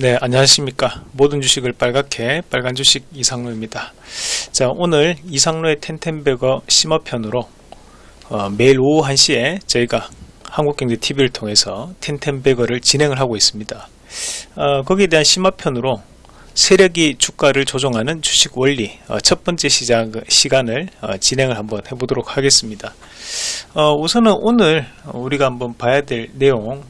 네, 안녕하십니까. 모든 주식을 빨갛게 빨간 주식 이상로입니다. 자, 오늘 이상로의 텐텐베거 심화편으로 어, 매일 오후 1시에 저희가 한국경제TV를 통해서 텐텐베거를 진행을 하고 있습니다. 어, 거기에 대한 심화편으로 세력이 주가를 조종하는 주식 원리 어, 첫 번째 시작, 시간을 어, 진행을 한번 해보도록 하겠습니다. 어, 우선은 오늘 우리가 한번 봐야 될 내용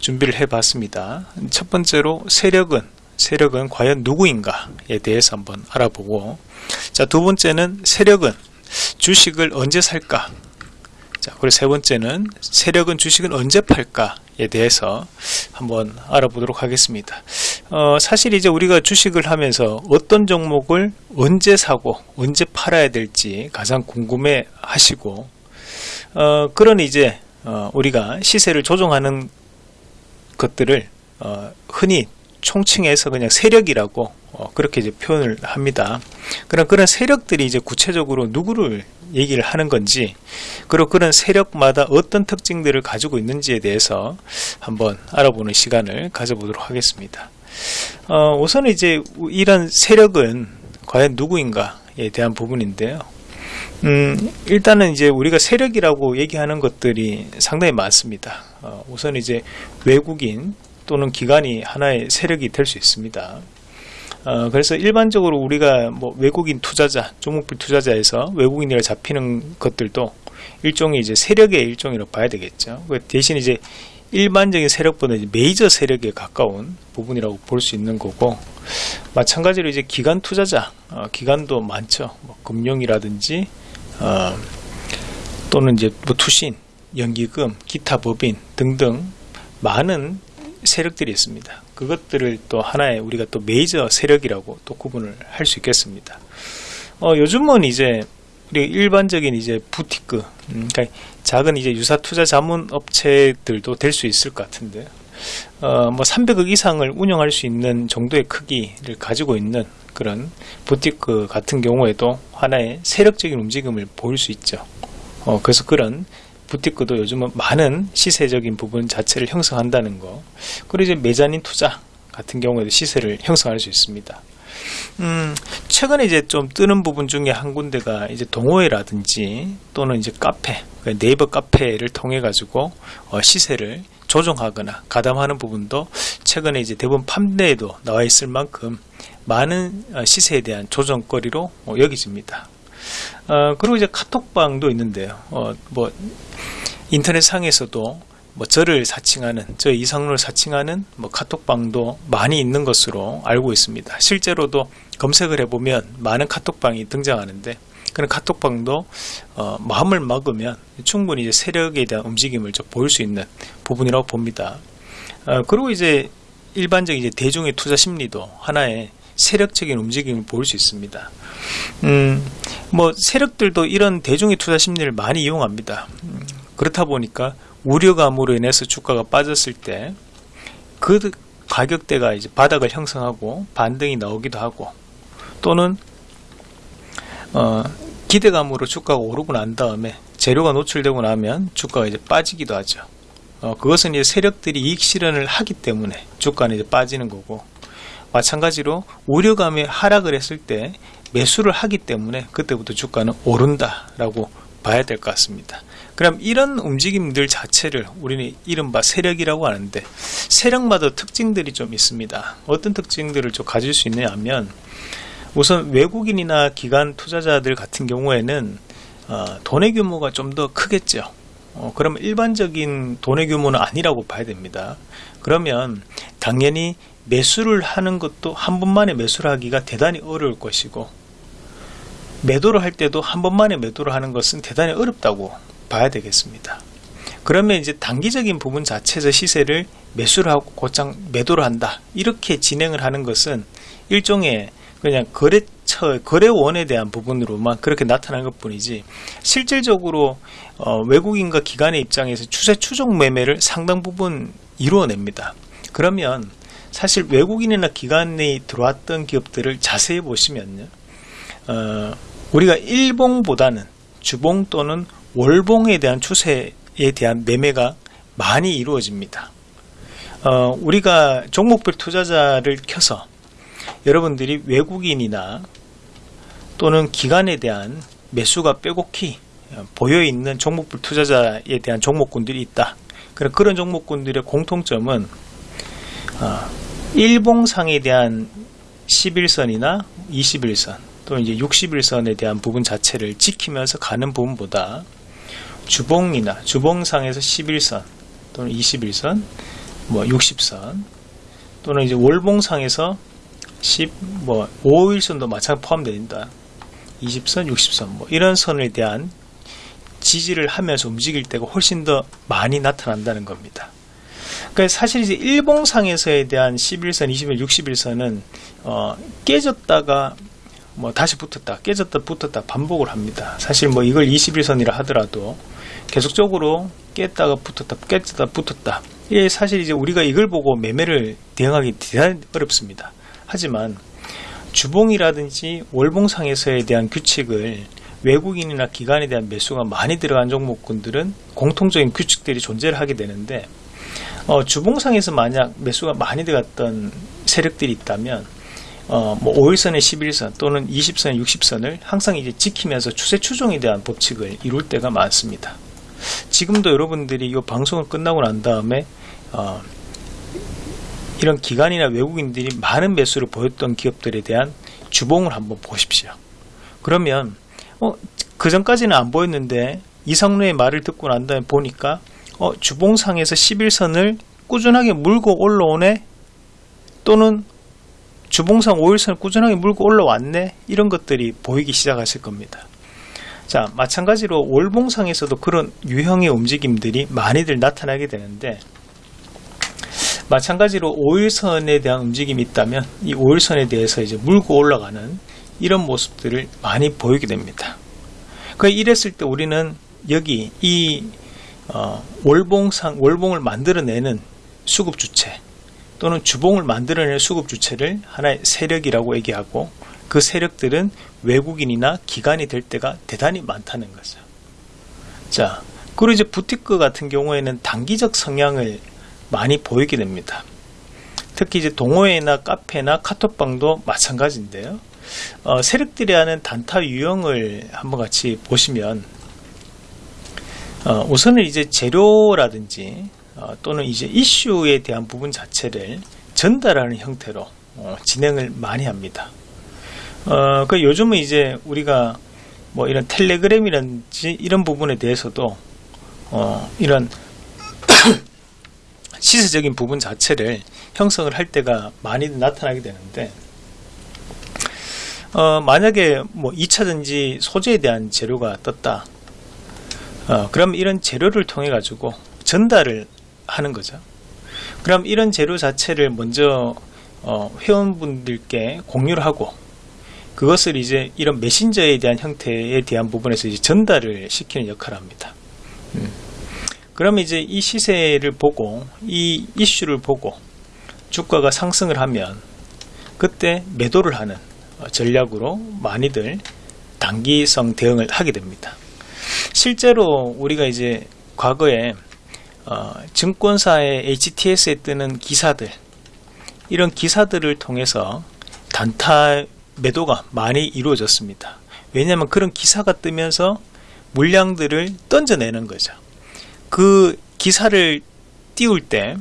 준비를 해 봤습니다. 첫 번째로 세력은 세력은 과연 누구인가에 대해서 한번 알아보고 자 두 번째는 세력은 주식을 언제 살까 자 그리고 세 번째는 세력은 주식을 언제 팔까에 대해서 한번 알아보도록 하겠습니다. 어, 사실 이제 우리가 주식을 하면서 어떤 종목을 언제 사고 언제 팔아야 될지 가장 궁금해 하시고 어, 그런 이제 어, 우리가 시세를 조정하는 것들을 어, 흔히 총칭해서 그냥 세력이라고 어, 그렇게 이제 표현을 합니다. 그런 그런 세력들이 이제 구체적으로 누구를 얘기를 하는 건지 그리고 그런 세력마다 어떤 특징들을 가지고 있는지에 대해서 한번 알아보는 시간을 가져보도록 하겠습니다. 어, 우선 이제 이런 세력은 과연 누구인가에 대한 부분인데요. 음, 일단은 이제 우리가 세력이라고 얘기하는 것들이 상당히 많습니다. 어, 우선 이제 외국인 또는 기관이 하나의 세력이 될 수 있습니다. 어, 그래서 일반적으로 우리가 뭐 외국인 투자자, 종목별 투자자에서 외국인이라 잡히는 것들도 일종의 이제 세력의 일종이라고 봐야 되겠죠. 그 대신 이제 일반적인 세력보다 이제 메이저 세력에 가까운 부분이라고 볼 수 있는 거고 마찬가지로 이제 기관 투자자, 어, 기관도 많죠. 뭐 금융이라든지 어, 또는 이제 뭐 투신, 연기금, 기타 법인 등등 많은 세력들이 있습니다. 그것들을 또 하나의 우리가 또 메이저 세력이라고 또 구분을 할 수 있겠습니다. 어, 요즘은 이제 우리 일반적인 이제 부티크, 음, 그러니까 작은 이제 유사 투자 자문 업체들도 될 수 있을 것 같은데, 어, 뭐 300억 이상을 운영할 수 있는 정도의 크기를 가지고 있는 그런 부티크 같은 경우에도 하나의 세력적인 움직임을 보일 수 있죠. 어, 그래서 그런 부티크도 요즘은 많은 시세적인 부분 자체를 형성한다는 거. 그리고 이제 매자닌 투자 같은 경우에도 시세를 형성할 수 있습니다. 음, 최근에 이제 좀 뜨는 부분 중에 한 군데가 이제 동호회라든지 또는 이제 카페, 그러니까 네이버 카페를 통해 가지고 어, 시세를 조정하거나 가담하는 부분도 최근에 이제 대부분 판매에도 나와 있을 만큼 많은 어, 시세에 대한 조정거리로 어, 여기집니다. 어, 그리고 이제 카톡방도 있는데요. 어, 뭐 인터넷 상에서도 뭐 저를 사칭하는 저 이상로를 사칭하는 뭐 카톡방도 많이 있는 것으로 알고 있습니다. 실제로도 검색을 해보면 많은 카톡방이 등장하는데 그런 카톡방도 어, 마음을 먹으면 충분히 이제 세력에 대한 움직임을 좀 보일 수 있는 부분이라고 봅니다. 어, 그리고 이제 일반적인 이제 대중의 투자 심리도 하나의 세력적인 움직임을 보일 수 있습니다. 음, 뭐 세력들도 이런 대중의 투자 심리를 많이 이용합니다. 음, 그렇다 보니까 우려감으로 인해서 주가가 빠졌을 때 그 가격대가 이제 바닥을 형성하고 반등이 나오기도 하고 또는 어, 기대감으로 주가가 오르고 난 다음에 재료가 노출되고 나면 주가가 이제 빠지기도 하죠. 어, 그것은 이제 세력들이 이익 실현을 하기 때문에 주가는 이제 빠지는 거고 마찬가지로 우려감에 하락을 했을 때 매수를 하기 때문에 그때부터 주가는 오른다라고 봐야 될 것 같습니다. 그럼 이런 움직임들 자체를 우리는 이른바 세력이라고 하는데 세력마다 특징들이 좀 있습니다. 어떤 특징들을 좀 가질 수 있느냐 하면 우선 외국인이나 기관 투자자들 같은 경우에는 어, 돈의 규모가 좀 더 크겠죠. 어, 그러면 일반적인 돈의 규모는 아니라고 봐야 됩니다. 그러면 당연히 매수를 하는 것도 한 번만에 매수를 하기가 대단히 어려울 것이고 매도를 할 때도 한 번만에 매도를 하는 것은 대단히 어렵다고 봐야 되겠습니다. 그러면 이제 단기적인 부분 자체에서 시세를 매수를 하고 곧장 매도를 한다. 이렇게 진행을 하는 것은 일종의 그냥 거래처, 거래원에 대한 부분으로만 그렇게 나타난 것 뿐이지 실질적으로 어, 외국인과 기관의 입장에서 추세 추종 매매를 상당 부분 이루어냅니다. 그러면 사실 외국인이나 기관이 들어왔던 기업들을 자세히 보시면요. 어, 우리가 일봉보다는 주봉 또는 월봉에 대한 추세에 대한 매매가 많이 이루어집니다. 어, 우리가 종목별 투자자를 켜서 여러분들이 외국인이나 또는 기관에 대한 매수가 빼곡히 보여 있는 종목별 투자자에 대한 종목군들이 있다. 그런 종목군들의 공통점은 어, 일봉상에 대한 11선이나 21선 또는 이제 61선에 대한 부분 자체를 지키면서 가는 부분보다 주봉이나 주봉상에서 11선 또는 21선 뭐 60선 또는 이제 월봉상에서 10, 뭐 5일선도 마찬가지 포함된다. 20선, 60선 뭐 이런 선에 대한 지지를 하면서 움직일 때가 훨씬 더 많이 나타난다는 겁니다. 그러니까 사실 이제 일봉상에서에 대한 11선, 21, 61선은 어, 깨졌다가 뭐 다시 붙었다, 깨졌다, 붙었다 반복을 합니다. 사실 뭐 이걸 21선이라 하더라도 계속적으로 깼다가 붙었다, 깼다, 붙었다. 예, 사실 이제 우리가 이걸 보고 매매를 대응하기 대단히 어렵습니다. 하지만 주봉이라든지 월봉상에서에 대한 규칙을 외국인이나 기관에 대한 매수가 많이 들어간 종목군들은 공통적인 규칙들이 존재를 하게 되는데 어, 주봉상에서 만약 매수가 많이 들어갔던 세력들이 있다면 어, 뭐 5일선에 11선 또는 20선, 60선을 항상 이제 지키면서 추세 추종에 대한 법칙을 이룰 때가 많습니다. 지금도 여러분들이 이 방송을 끝나고 난 다음에 어, 이런 기관이나 외국인들이 많은 매수를 보였던 기업들에 대한 주봉을 한번 보십시오. 그러면 어, 그 전까지는 안 보였는데 이상로의 말을 듣고 난 다음에 보니까 어, 주봉상에서 11선을 꾸준하게 물고 올라오네 또는 주봉상 5일선을 꾸준하게 물고 올라왔네 이런 것들이 보이기 시작하실 겁니다. 자 마찬가지로 월봉상에서도 그런 유형의 움직임들이 많이들 나타나게 되는데 마찬가지로 5일선에 대한 움직임이 있다면 이 5일선에 대해서 이제 물고 올라가는 이런 모습들을 많이 보이게 됩니다. 그 이랬을 때 우리는 여기 이 어, 월봉상 월봉을 만들어내는 수급 주체 또는 주봉을 만들어내는 수급 주체를 하나의 세력이라고 얘기하고 그 세력들은 외국인이나 기관이 될 때가 대단히 많다는 거죠. 자, 그리고 이제 부티크 같은 경우에는 단기적 성향을 많이 보이게 됩니다. 특히 이제 동호회나 카페나 카톡방도 마찬가지인데요. 어, 세력들이 하는 단타 유형을 한번 같이 보시면 어, 우선은 이제 재료라든지 어, 또는 이제 이슈에 대한 부분 자체를 전달하는 형태로 어, 진행을 많이 합니다. 어, 그 요즘은 이제 우리가 뭐 이런 텔레그램이라든지 이런 부분에 대해서도 어, 이런 시세적인 부분 자체를 형성을 할 때가 많이 나타나게 되는데 어, 만약에 뭐 2차전지 소재에 대한 재료가 떴다 어, 그럼 이런 재료를 통해 가지고 전달을 하는 거죠 그럼 이런 재료 자체를 먼저 어, 회원분들께 공유를 하고 그것을 이제 이런 메신저에 대한 형태에 대한 부분에서 이제 전달을 시키는 역할을 합니다 음. 그러면 이제 이 시세를 보고 이 이슈를 보고 주가가 상승을 하면 그때 매도를 하는 전략으로 많이들 단기성 대응을 하게 됩니다. 실제로 우리가 이제 과거에 어, 증권사의 HTS에 뜨는 기사들 이런 기사들을 통해서 단타 매도가 많이 이루어졌습니다. 왜냐하면 그런 기사가 뜨면서 물량들을 던져내는 거죠. 그 기사를 띄울 때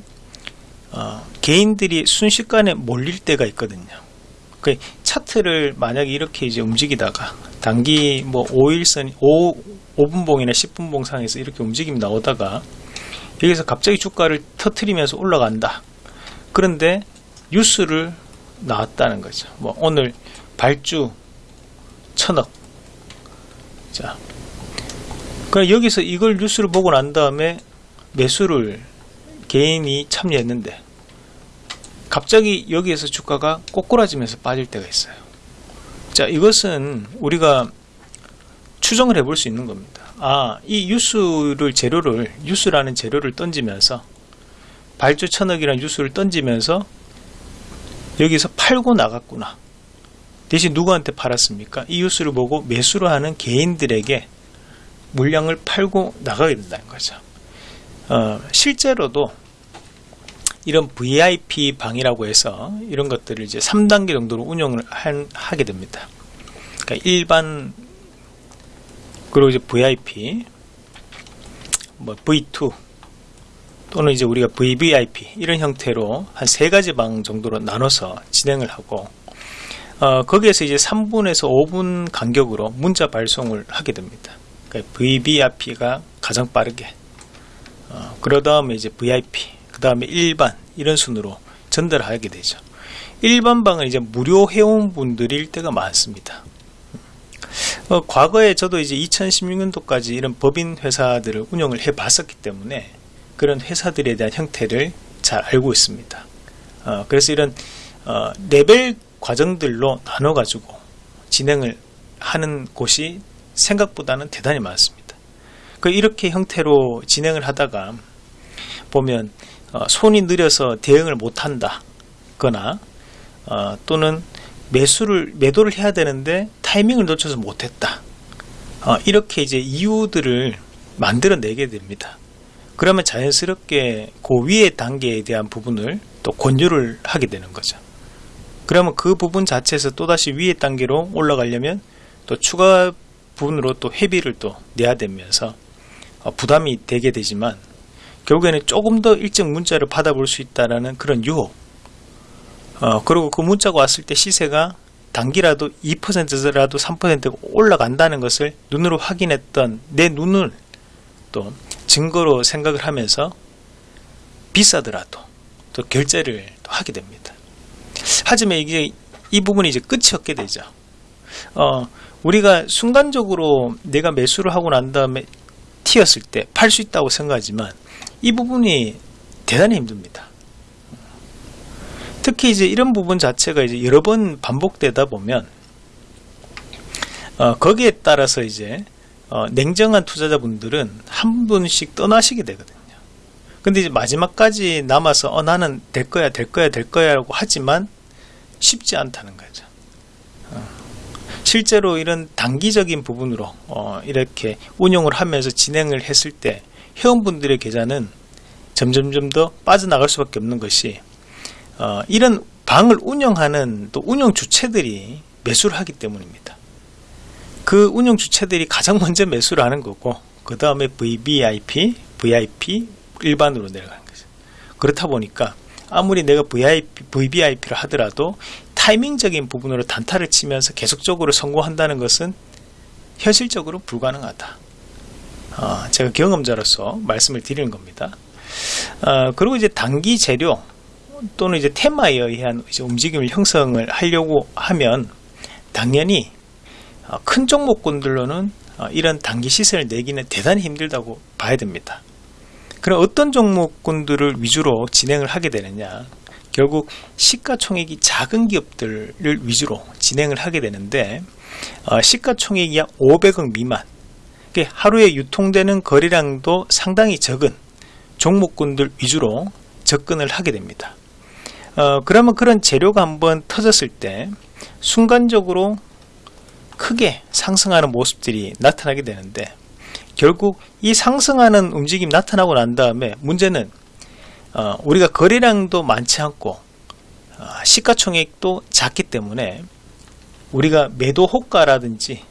어, 개인들이 순식간에 몰릴 때가 있거든요. 그 차트를 만약에 이렇게 이제 움직이다가 단기 뭐 5일선 5, 5분봉이나 10분봉 상에서 이렇게 움직임이 나오다가 여기서 갑자기 주가를 터트리면서 올라간다. 그런데 뉴스를 나왔다는 거죠. 뭐 오늘 발주 천억. 자, 그럼 여기서 이걸 뉴스를 보고 난 다음에 매수를 개인이 참여했는데 갑자기 여기에서 주가가 꼬꾸라지면서 빠질 때가 있어요. 자, 이것은 우리가 추정을 해볼 수 있는 겁니다. 아, 이 뉴스를 재료를 뉴스라는 재료를 던지면서 발주 천억이라는 뉴스를 던지면서 여기서 팔고 나갔구나. 대신 누구한테 팔았습니까? 이 뉴스를 보고 매수를 하는 개인들에게 물량을 팔고 나가게 된다는 거죠. 어, 실제로도 이런 VIP 방이라고 해서 이런 것들을 이제 3단계 정도로 운영을 한, 하게 됩니다. 그러니까 일반 그리고 이제 VIP 뭐 V2 또는 이제 우리가 VVIP 이런 형태로 한 세 가지 방 정도로 나눠서 진행을 하고 어, 거기에서 이제 3분에서 5분 간격으로 문자 발송을 하게 됩니다. 그러니까 VVIP가 가장 빠르게 어, 그러 다음에 이제 VIP 그 다음에 일반 이런 순으로 전달하게 되죠. 일반 방은 이제 무료 회원분들일 때가 많습니다. 어, 과거에 저도 이제 2016년도까지 이런 법인 회사들을 운영을 해 봤었기 때문에 그런 회사들에 대한 형태를 잘 알고 있습니다. 어, 그래서 이런 어, 레벨 과정들로 나눠 가지고 진행을 하는 곳이 생각보다는 대단히 많습니다. 그 이렇게 형태로 진행을 하다가 보면 어, 손이 느려서 대응을 못한다. 거나 어, 또는 매수를 매도를 해야 되는데 타이밍을 놓쳐서 못했다. 어, 이렇게 이제 이유들을 만들어 내게 됩니다. 그러면 자연스럽게 그 위의 단계에 대한 부분을 또 권유를 하게 되는 거죠. 그러면 그 부분 자체에서 또다시 위의 단계로 올라가려면 또 추가 부분으로 또 회비를 또 내야 되면서 어, 부담이 되게 되지만 결국에는 조금 더 일찍 문자를 받아볼 수 있다라는 그런 유혹 어, 그리고 그 문자가 왔을 때 시세가 단기라도 2%라도 3% 올라간다는 것을 눈으로 확인했던 내 눈을 또 증거로 생각을 하면서 비싸더라도 또 결제를 또 하게 됩니다. 하지만 이게 이 부분이 이제 끝이 없게 되죠. 어, 우리가 순간적으로 내가 매수를 하고 난 다음에 튀었을 때 팔 수 있다고 생각하지만 이 부분이 대단히 힘듭니다. 특히 이제 이런 부분 자체가 이제 여러 번 반복되다 보면 어, 거기에 따라서 이제 어, 냉정한 투자자분들은 한 분씩 떠나시게 되거든요. 근데 이제 마지막까지 남아서 어, 나는 될 거야, 될 거야, 될 거야 라고 하지만 쉽지 않다는 거죠. 어, 실제로 이런 단기적인 부분으로 어, 이렇게 운용을 하면서 진행을 했을 때 회원분들의 계좌는 점점점 더 빠져나갈 수밖에 없는 것이 어, 이런 방을 운영하는 또 운영 주체들이 매수를 하기 때문입니다. 그 운영 주체들이 가장 먼저 매수를 하는 거고 그 다음에 VVIP, VIP 일반으로 내려가는 거죠. 그렇다 보니까 아무리 내가 VIP, VVIP를 하더라도 타이밍적인 부분으로 단타를 치면서 계속적으로 성공한다는 것은 현실적으로 불가능하다. 어, 제가 경험자로서 말씀을 드리는 겁니다. 어, 그리고 이제 단기 재료 또는 이제 테마에 의한 이제 움직임을 형성을 하려고 하면 당연히 어, 큰 종목군들로는 어, 이런 단기 시세를 내기는 대단히 힘들다고 봐야 됩니다. 그럼 어떤 종목군들을 위주로 진행을 하게 되느냐? 결국 시가총액이 작은 기업들을 위주로 진행을 하게 되는데 어, 시가총액이 약 500억 미만 하루에 유통되는 거래량도 상당히 적은 종목군들 위주로 접근을 하게 됩니다. 어, 그러면 그런 재료가 한번 터졌을 때 순간적으로 크게 상승하는 모습들이 나타나게 되는데 결국 이 상승하는 움직임 나타나고 난 다음에 문제는 어, 우리가 거래량도 많지 않고 어, 시가총액도 작기 때문에 우리가 매도 호가라든지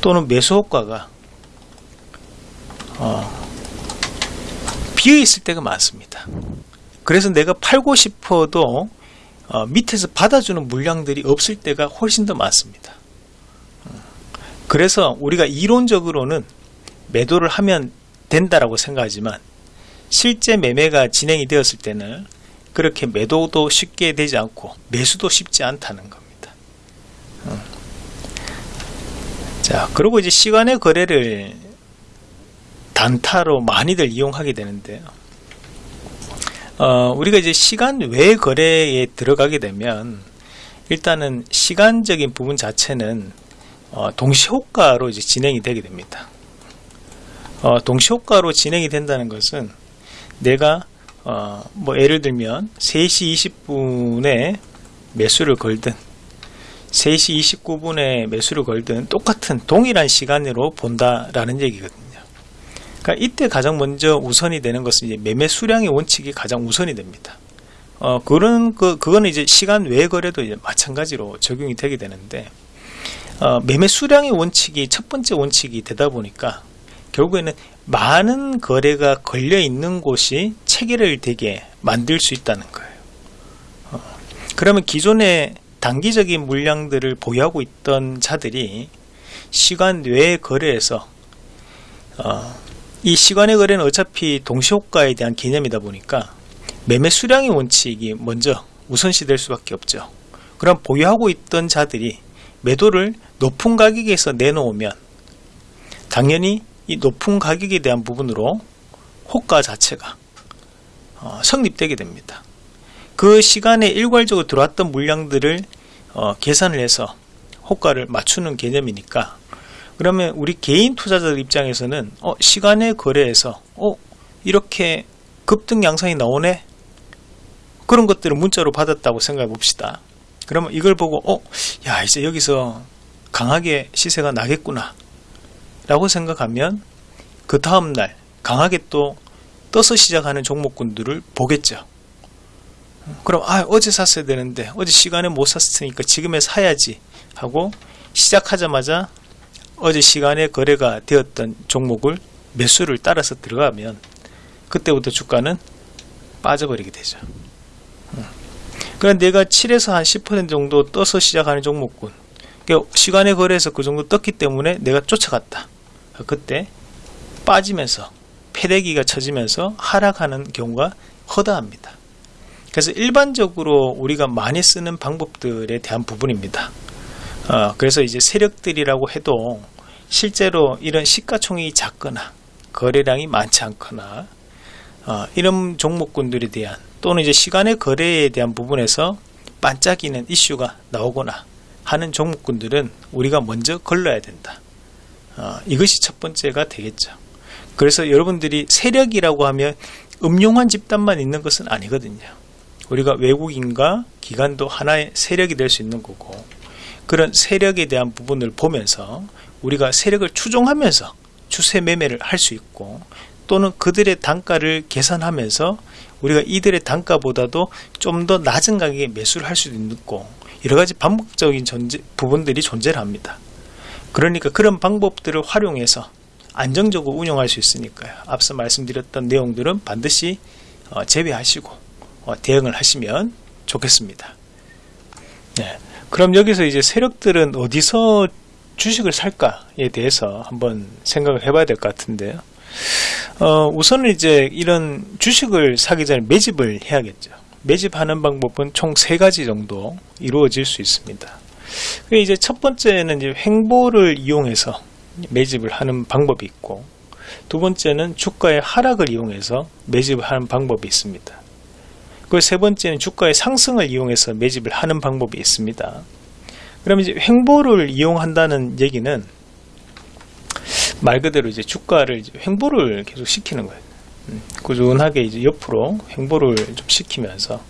또는 매수 호가가 어, 비어 있을 때가 많습니다. 그래서 내가 팔고 싶어도 어, 밑에서 받아주는 물량들이 없을 때가 훨씬 더 많습니다. 그래서 우리가 이론적으로는 매도를 하면 된다라고 생각하지만 실제 매매가 진행이 되었을 때는 그렇게 매도도 쉽게 되지 않고 매수도 쉽지 않다는 겁니다. 음. 자, 그리고 이제 시간의 거래를 단타로 많이들 이용하게 되는데요. 어, 우리가 이제 시간 외 거래에 들어가게 되면 일단은 시간적인 부분 자체는 어, 동시효과로 이제 진행이 되게 됩니다. 어, 동시효과로 진행이 된다는 것은 내가 어, 뭐 예를 들면 3시 20분에 매수를 걸든 3시 29분에 매수를 걸든 똑같은 동일한 시간으로 본다라는 얘기거든요. 그러니까 이때 가장 먼저 우선이 되는 것은 이제 매매 수량의 원칙이 가장 우선이 됩니다. 어, 그런, 그, 그거는 이제 시간 외 거래도 이제 마찬가지로 적용이 되게 되는데, 어, 매매 수량의 원칙이 첫 번째 원칙이 되다 보니까, 결국에는 많은 거래가 걸려 있는 곳이 체계를 되게 만들 수 있다는 거예요. 어, 그러면 기존에 단기적인 물량들을 보유하고 있던 자들이 시간 외의 거래에서 어, 이 시간의 거래는 어차피 동시효과에 대한 개념이다 보니까 매매 수량의 원칙이 먼저 우선시 될 수밖에 없죠. 그럼 보유하고 있던 자들이 매도를 높은 가격에서 내놓으면 당연히 이 높은 가격에 대한 부분으로 호가 자체가 어, 성립되게 됩니다. 그 시간에 일괄적으로 들어왔던 물량들을 어, 계산을 해서 호가를 맞추는 개념이니까. 그러면 우리 개인 투자자들 입장에서는 어, 시간의 거래에서 어, 이렇게 급등 양상이 나오네? 그런 것들을 문자로 받았다고 생각해 봅시다. 그러면 이걸 보고 어, 야 이제 여기서 강하게 시세가 나겠구나. 라고 생각하면 그 다음날 강하게 또 떠서 시작하는 종목군들을 보겠죠 그럼 아 어제 샀어야 되는데 어제 시간에 못 샀으니까 지금에 사야지 하고 시작하자마자 어제 시간에 거래가 되었던 종목을 매수를 따라서 들어가면 그때부터 주가는 빠져버리게 되죠. 그럼 내가 7에서 한 10% 정도 떠서 시작하는 종목군 그러니까 시간에 거래해서 그 정도 떴기 때문에 내가 쫓아갔다. 그때 빠지면서 패대기가 쳐지면서 하락하는 경우가 허다합니다. 그래서 일반적으로 우리가 많이 쓰는 방법들에 대한 부분입니다. 어, 그래서 이제 세력들이라고 해도 실제로 이런 시가총액이 작거나 거래량이 많지 않거나 어, 이런 종목군들에 대한 또는 이제 시간의 거래에 대한 부분에서 반짝이는 이슈가 나오거나 하는 종목군들은 우리가 먼저 걸러야 된다. 어, 이것이 첫 번째가 되겠죠. 그래서 여러분들이 세력이라고 하면 음용한 집단만 있는 것은 아니거든요. 우리가 외국인과 기관도 하나의 세력이 될 수 있는 거고 그런 세력에 대한 부분을 보면서 우리가 세력을 추종하면서 추세 매매를 할 수 있고 또는 그들의 단가를 계산하면서 우리가 이들의 단가보다도 좀 더 낮은 가격에 매수를 할 수도 있고 여러 가지 반복적인 존재, 부분들이 존재를 합니다. 그러니까 그런 방법들을 활용해서 안정적으로 운영할 수 있으니까요. 앞서 말씀드렸던 내용들은 반드시 어, 제외하시고 어, 대응을 하시면 좋겠습니다. 네. 그럼 여기서 이제 세력들은 어디서 주식을 살까에 대해서 한번 생각을 해봐야 될 것 같은데요. 어, 우선은 이제 이런 주식을 사기 전에 매집을 해야겠죠. 매집하는 방법은 총 세 가지 정도 이루어질 수 있습니다. 이제 첫 번째는 이제 횡보를 이용해서 매집을 하는 방법이 있고, 두 번째는 주가의 하락을 이용해서 매집을 하는 방법이 있습니다. 그 세 번째는 주가의 상승을 이용해서 매집을 하는 방법이 있습니다. 그럼 이제 횡보를 이용한다는 얘기는 말 그대로 이제 주가를 이제 횡보를 계속 시키는 거예요. 음, 꾸준하게 이제 옆으로 횡보를 좀 시키면서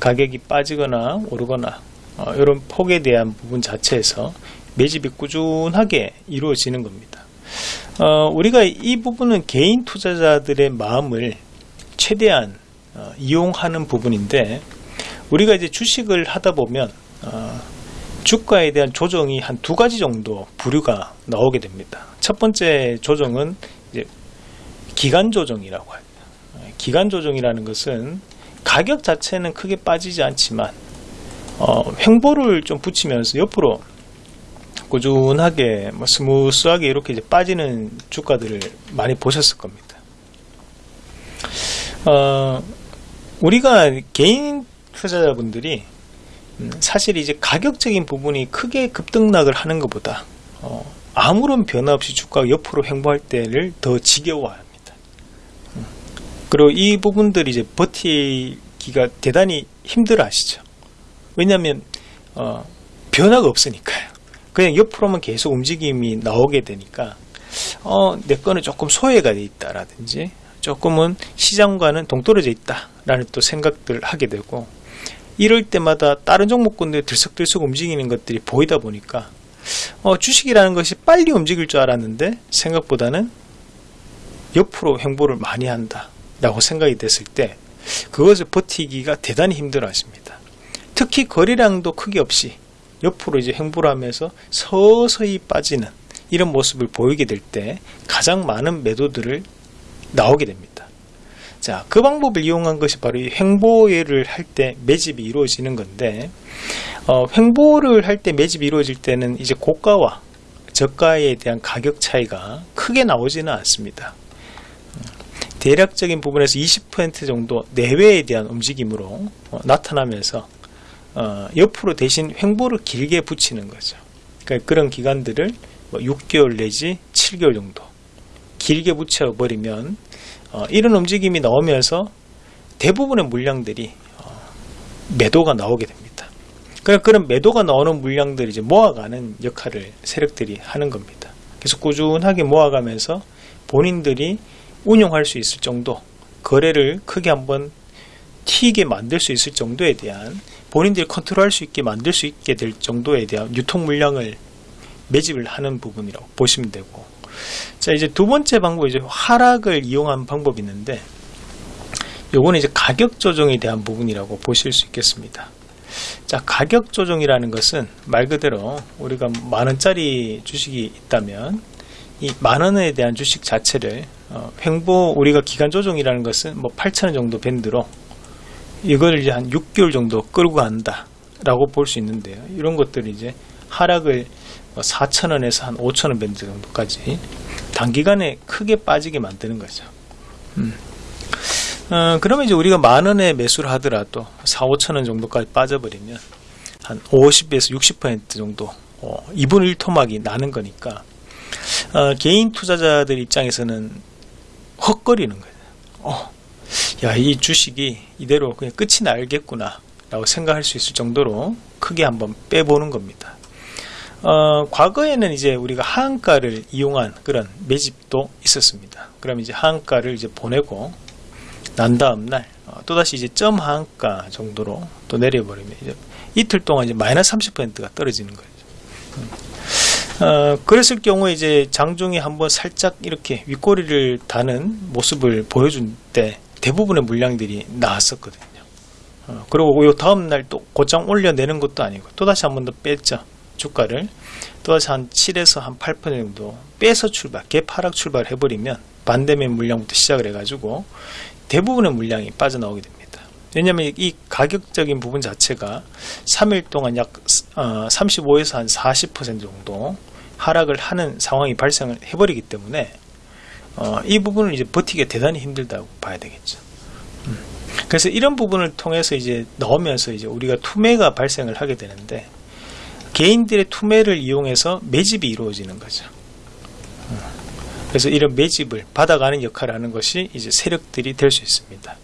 가격이 빠지거나 오르거나 어, 이런 폭에 대한 부분 자체에서 매집이 꾸준하게 이루어지는 겁니다. 어, 우리가 이 부분은 개인 투자자들의 마음을 최대한 어, 이용하는 부분인데 우리가 이제 주식을 하다 보면 어, 주가에 대한 조정이 한 두 가지 정도 부류가 나오게 됩니다. 첫 번째 조정은 기간 조정이라고 합니다. 기간 조정이라는 것은 가격 자체는 크게 빠지지 않지만 어, 횡보를 좀 붙이면서 옆으로 꾸준하게 뭐 smooth하게 이렇게 이제 빠지는 주가들을 많이 보셨을 겁니다. 어, 우리가 개인 투자자분들이 음, 사실 이제 가격적인 부분이 크게 급등락을 하는 것보다 어, 아무런 변화 없이 주가가 옆으로 횡보할 때를 더 지겨워합니다. 음, 그리고 이 부분들이 이제 버티기가 대단히 힘들어 하시죠. 왜냐하면 어, 변화가 없으니까요. 그냥 옆으로만 계속 움직임이 나오게 되니까 어, 내 거는 조금 소외가 돼 있다라든지 조금은 시장과는 동떨어져 있다라는 또 생각들을 하게 되고 이럴 때마다 다른 종목군들 들썩들썩 움직이는 것들이 보이다 보니까 어, 주식이라는 것이 빨리 움직일 줄 알았는데 생각보다는 옆으로 횡보를 많이 한다 라고 생각이 됐을 때 그것을 버티기가 대단히 힘들어 하십니다. 특히 거래량도 크게 없이 옆으로 이제 횡보를 하면서 서서히 빠지는 이런 모습을 보이게 될 때 가장 많은 매도들을 나오게 됩니다. 자, 그 방법을 이용한 것이 바로 이 횡보를 할 때 매집이 이루어지는 건데, 어, 횡보를 할 때 매집이 이루어질 때는 이제 고가와 저가에 대한 가격 차이가 크게 나오지는 않습니다. 대략적인 부분에서 20% 정도 내외에 대한 움직임으로 어, 나타나면서 어, 옆으로 대신 횡보를 길게 붙이는 거죠. 그러니까 그런 기간들을 뭐 6개월 내지 7개월 정도 길게 붙여버리면 어, 이런 움직임이 나오면서 대부분의 물량들이 어, 매도가 나오게 됩니다. 그러니까 그런 매도가 나오는 물량들을 이제 모아가는 역할을 세력들이 하는 겁니다. 그래서 꾸준하게 모아가면서 본인들이 운용할 수 있을 정도 거래를 크게 한번 튀게 만들 수 있을 정도에 대한 본인들이 컨트롤할 수 있게 만들 수 있게 될 정도에 대한 유통 물량을 매집을 하는 부분이라고 보시면 되고 자 이제 두 번째 방법이 이제 하락을 이용한 방법이 있는데 요거는 이제 가격 조정에 대한 부분이라고 보실 수 있겠습니다. 자 가격 조정이라는 것은 말 그대로 우리가 만 원짜리 주식이 있다면 이 만 원에 대한 주식 자체를 어, 횡보 우리가 기간 조정이라는 것은 뭐 8천 원 정도 밴드로 이걸 이제 한 6개월 정도 끌고 간다 라고 볼 수 있는데요. 이런 것들이 이제 하락을 4,000원에서 한 5,000원 밴드 정도까지 단기간에 크게 빠지게 만드는 거죠. 음. 어, 그러면 이제 우리가 만 원에 매수를 하더라도 4, 5천원 정도까지 빠져버리면 한 50에서 60% 정도 어, 2분 1토막이 나는 거니까 어, 개인 투자자들 입장에서는 헛거리는 거예요. 어, 야, 이 주식이 이대로 그냥 끝이 날겠구나 라고 생각할 수 있을 정도로 크게 한번 빼보는 겁니다. 어, 과거에는 이제 우리가 하한가를 이용한 그런 매집도 있었습니다. 그럼 이제 하한가를 이제 보내고 난 다음 날 어, 또다시 이제 점 하한가 정도로 또 내려버리면 이제 이틀 동안 이제 마이너스 30%가 떨어지는 거죠. 음. 어, 그랬을 경우에 이제 장중에 한번 살짝 이렇게 윗꼬리를 다는 모습을 보여준 때 대부분의 물량들이 나왔었거든요. 어, 그리고 요 다음날 또 고장 올려내는 것도 아니고 또다시 한 번 더 뺐죠. 주가를 또다시 한 7에서 한 8% 정도 빼서 출발, 개파락 출발을 해버리면 반대면 물량부터 시작을 해가지고 대부분의 물량이 빠져나오게 됩니다. 왜냐하면 이 가격적인 부분 자체가 3일 동안 약 35에서 어, 한40% 정도 하락을 하는 상황이 발생을 해버리기 때문에 어, 이 부분을 이제 버티기 대단히 힘들다고 봐야 되겠죠. 음. 그래서 이런 부분을 통해서 이제 넣으면서 이제 우리가 투매가 발생을 하게 되는데 개인들의 투매를 이용해서 매집이 이루어지는 거죠. 음. 그래서 이런 매집을 받아가는 역할을 하는 것이 이제 세력들이 될 수 있습니다.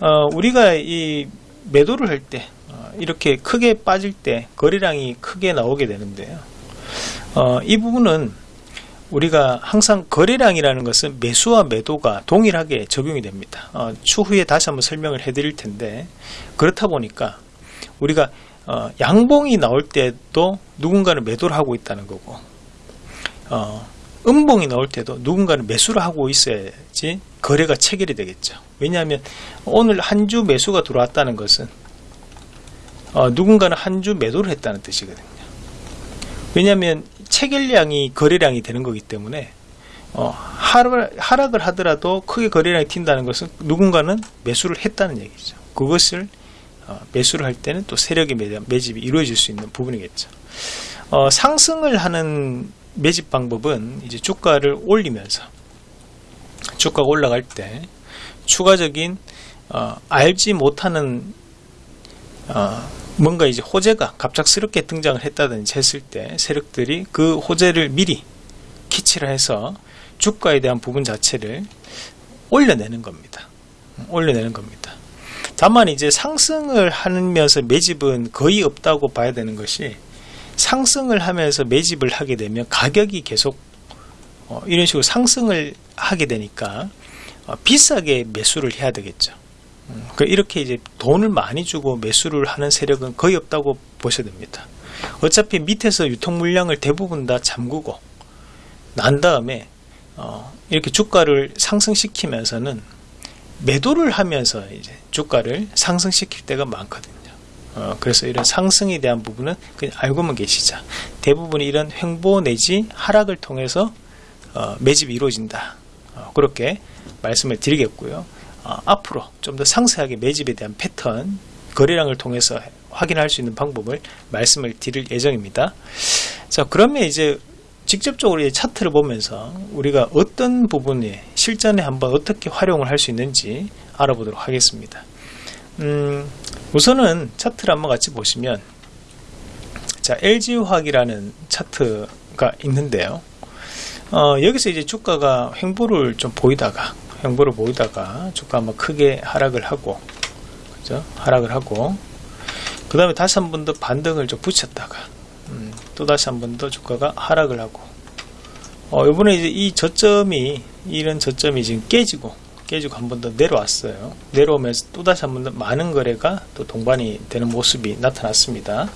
어, 우리가 이 매도를 할때 어, 이렇게 크게 빠질 때 거래량이 크게 나오게 되는데요. 어, 이 부분은 우리가 항상 거래량이라는 것은 매수와 매도가 동일하게 적용이 됩니다. 어, 추후에 다시 한번 설명을 해드릴 텐데 그렇다 보니까 우리가 어, 양봉이 나올 때도 누군가는 매도를 하고 있다는 거고 어, 음봉이 나올 때도 누군가는 매수를 하고 있어야지 거래가 체결이 되겠죠. 왜냐하면 오늘 한 주 매수가 들어왔다는 것은 어, 누군가는 한 주 매도를 했다는 뜻이거든요. 왜냐하면 체결량이 거래량이 되는 거기 때문에 어, 하락, 을 하더라도 크게 거래량이 튄다는 것은 누군가는 매수를 했다는 얘기죠. 그것을 어, 매수를 할 때는 또 세력의 매집이 이루어질 수 있는 부분이겠죠. 어, 상승을 하는 매집 방법은 이제 주가를 올리면서 주가가 올라갈 때 추가적인 어, 알지 못하는 어, 뭔가 이제 호재가 갑작스럽게 등장을 했다든지 했을 때 세력들이 그 호재를 미리 키치를 해서 주가에 대한 부분 자체를 올려내는 겁니다. 올려내는 겁니다. 다만 이제 상승을 하면서 매집은 거의 없다고 봐야 되는 것이 상승을 하면서 매집을 하게 되면 가격이 계속 어, 이런 식으로 상승을 하게 되니까 어, 비싸게 매수를 해야 되겠죠. 그 이렇게 이제 돈을 많이 주고 매수를 하는 세력은 거의 없다고 보셔야 됩니다. 어차피 밑에서 유통 물량을 대부분 다 잠그고 난 다음에 어, 이렇게 주가를 상승시키면서는 매도를 하면서 이제 주가를 상승시킬 때가 많거든요. 어, 그래서 이런 상승에 대한 부분은 그냥 알고만 계시자. 대부분 이런 횡보 내지 하락을 통해서 어, 매집이 이루어진다. 어, 그렇게 말씀을 드리겠고요. 어, 앞으로 좀 더 상세하게 매집에 대한 패턴, 거래량을 통해서 확인할 수 있는 방법을 말씀을 드릴 예정입니다. 자, 그러면 이제 직접적으로 이 차트를 보면서 우리가 어떤 부분에 실전에 한번 어떻게 활용을 할 수 있는지 알아보도록 하겠습니다. 음, 우선은 차트를 한번 같이 보시면 자 LG화학이라는 차트가 있는데요. 어, 여기서 이제 주가가 횡보를 좀 보이다가 횡보를 보이다가 주가 한번 크게 하락을 하고 그죠? 하락을 하고 그 다음에 다시 한 번 더 반등을 좀 붙였다가 음, 또 다시 한 번 더 주가가 하락을 하고 어, 이번에 이제 이 저점이 이런 저점이 지금 깨지고 깨지고 한 번 더 내려왔어요. 내려오면서 또 다시 한 번 더 많은 거래가 또 동반이 되는 모습이 나타났습니다.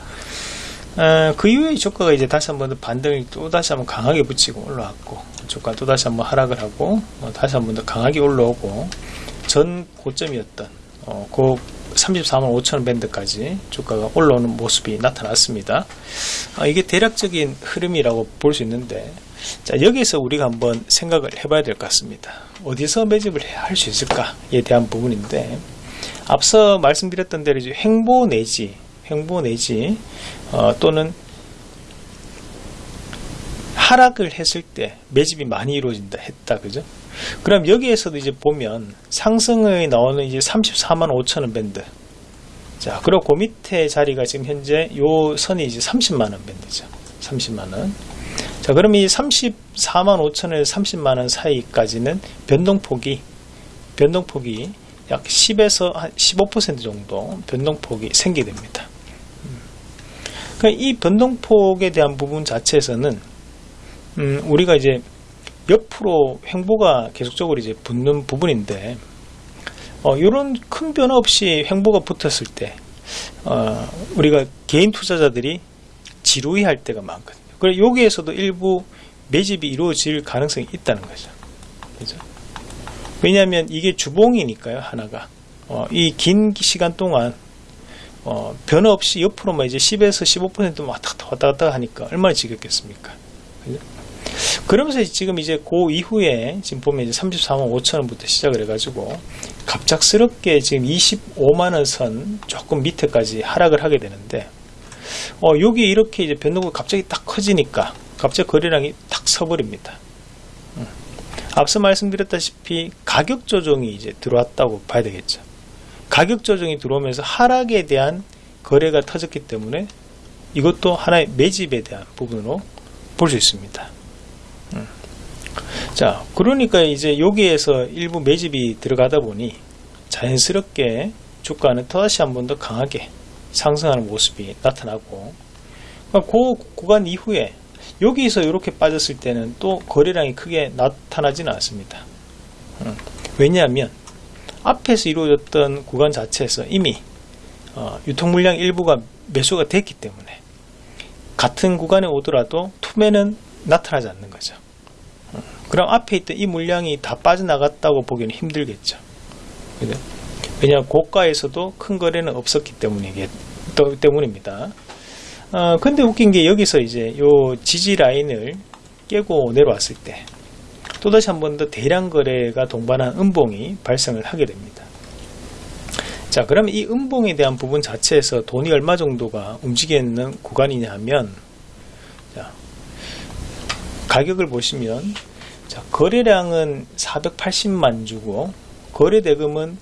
어, 그 이후에 주가가 이제 다시 한 번 더 반등을 또 다시 한번 강하게 붙이고 올라왔고 주가 또 다시 한번 하락을 하고 어, 다시 한번 더 강하게 올라오고 전 고점이었던 어, 그 34만 5천 밴드까지 주가가 올라오는 모습이 나타났습니다. 어, 이게 대략적인 흐름이라고 볼 수 있는데 자 여기서 우리가 한번 생각을 해봐야 될 것 같습니다. 어디서 매집을 할 수 있을까에 대한 부분인데 앞서 말씀드렸던 대로 이제 횡보 내지 횡보 내지 어, 또는 하락을 했을 때 매집이 많이 이루어진다 했다 그죠? 그럼 여기에서도 이제 보면 상승에 나오는 이제 34만 5천 원 밴드 자 그리고 그 밑에 자리가 지금 현재 요 선이 이제 30만 원 밴드죠 30만 원 자, 그럼 이 34만 5천에서 30만 원 사이까지는 변동폭이 변동폭이 약 10에서 한 15% 정도 변동폭이 생기게 됩니다. 그러니까 이 변동폭에 대한 부분 자체에서는 음, 우리가 이제 옆으로 횡보가 계속적으로 이제 붙는 부분인데 어, 이런 큰 변화 없이 횡보가 붙었을 때 어, 우리가 개인 투자자들이 지루해 할 때가 많거든요. 그리고 여기에서도 일부 매집이 이루어질 가능성이 있다는 거죠. 그죠? 왜냐하면 이게 주봉이니까요, 하나가. 어, 이긴 시간 동안 어, 변화 없이 옆으로만 이제 10에서 15% 왔다 갔다 왔다 하니까 얼마나 지겹겠습니까? 그죠? 그러면서 지금 이제 그 이후에 지금 보면 이제 34만 5천 원부터 시작을 해가지고 갑작스럽게 지금 25만 원 선 조금 밑에까지 하락을 하게 되는데 어, 여기 이렇게 이제 변동가 갑자기 딱 커지니까 갑자기 거래량이 탁 서버립니다. 음. 앞서 말씀드렸다시피 가격 조정이 이제 들어왔다고 봐야 되겠죠. 가격 조정이 들어오면서 하락에 대한 거래가 터졌기 때문에 이것도 하나의 매집에 대한 부분으로 볼 수 있습니다. 음. 자, 그러니까 이제 여기에서 일부 매집이 들어가다 보니 자연스럽게 주가는 다시 한 번 더 강하게 상승하는 모습이 나타나고 그러니까 그 구간 이후에 여기서 이렇게 빠졌을 때는 또 거래량이 크게 나타나지는 않습니다. 음, 왜냐하면 앞에서 이루어졌던 구간 자체에서 이미 어, 유통 물량 일부가 매수가 됐기 때문에 같은 구간에 오더라도 투매는 나타나지 않는 거죠. 음, 그럼 앞에 있던 이 물량이 다 빠져나갔다고 보기는 힘들겠죠. 왜냐하면 고가에서도 큰 거래는 없었기 때문이기 때문입니다. 어, 근데 웃긴 게 여기서 이제 요 지지 라인을 깨고 내려왔을 때 또다시 한 번 더 대량 거래가 동반한 음봉이 발생을 하게 됩니다. 자, 그럼 이 음봉에 대한 부분 자체에서 돈이 얼마 정도가 움직이는 구간이냐 하면 자, 가격을 보시면 자, 거래량은 480만 주고 거래 대금은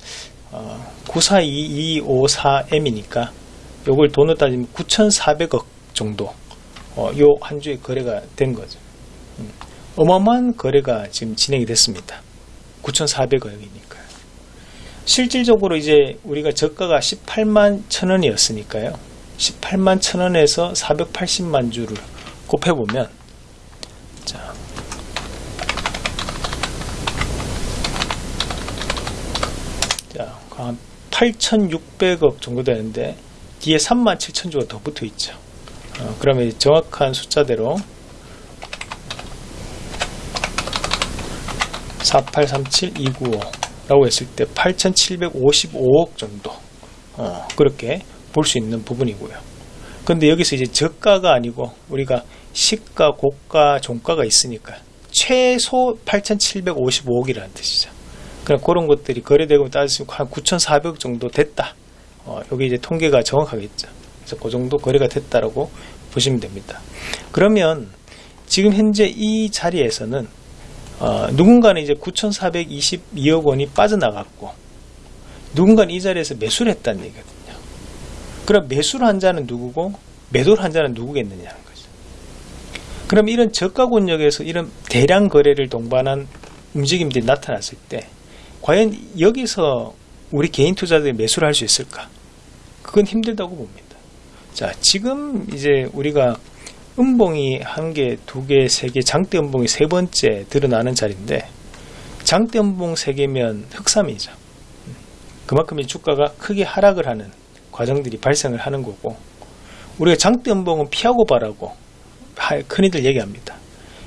어, 942254M이니까 요걸 돈으로 따지면 9,400억 정도 어, 요한 주에 거래가 된 거죠. 음, 어마어마한 거래가 지금 진행이 됐습니다. 9,400억이니까요. 실질적으로 이제 우리가 저가가 18만 천원이었으니까요. 18만 천원에서 480만 주를 곱해보면 자, 자, 한 8,600억 정도 되는데 뒤에 3만 7천 주가 더 붙어 있죠. 어, 그러면 정확한 숫자대로 4837295라고 했을 때 8755억 정도 어, 그렇게 볼 수 있는 부분이고요. 근데 여기서 이제 저가가 아니고 우리가 시가, 고가, 종가가 있으니까 최소 8,755억이라는 뜻이죠. 그럼 그런 것들이 거래되고 따지면 한 9,400억 정도 됐다. 어, 여기 이제 통계가 정확하겠죠. 그래서 그 정도 거래가 됐다라고 보시면 됩니다. 그러면 지금 현재 이 자리에서는 어, 누군가는 이제 9,422억 원이 빠져나갔고 누군가는 이 자리에서 매수를 했다는 얘기거든요. 그럼 매수를 한 자는 누구고 매도를 한 자는 누구겠느냐는 거죠. 그럼 이런 저가 권역에서 이런 대량 거래를 동반한 움직임들이 나타났을 때 과연 여기서 우리 개인 투자들이 매수를 할 수 있을까? 그건 힘들다고 봅니다. 자, 지금 이제 우리가 음봉이 한 개, 두 개, 세 개, 장대 음봉이 세 번째 드러나는 자리인데 장대 음봉 세 개면 흑삼이죠. 그만큼 이 주가가 크게 하락을 하는 과정들이 발생을 하는 거고 우리가 장대 음봉은 피하고 바라고 흔히들 얘기합니다.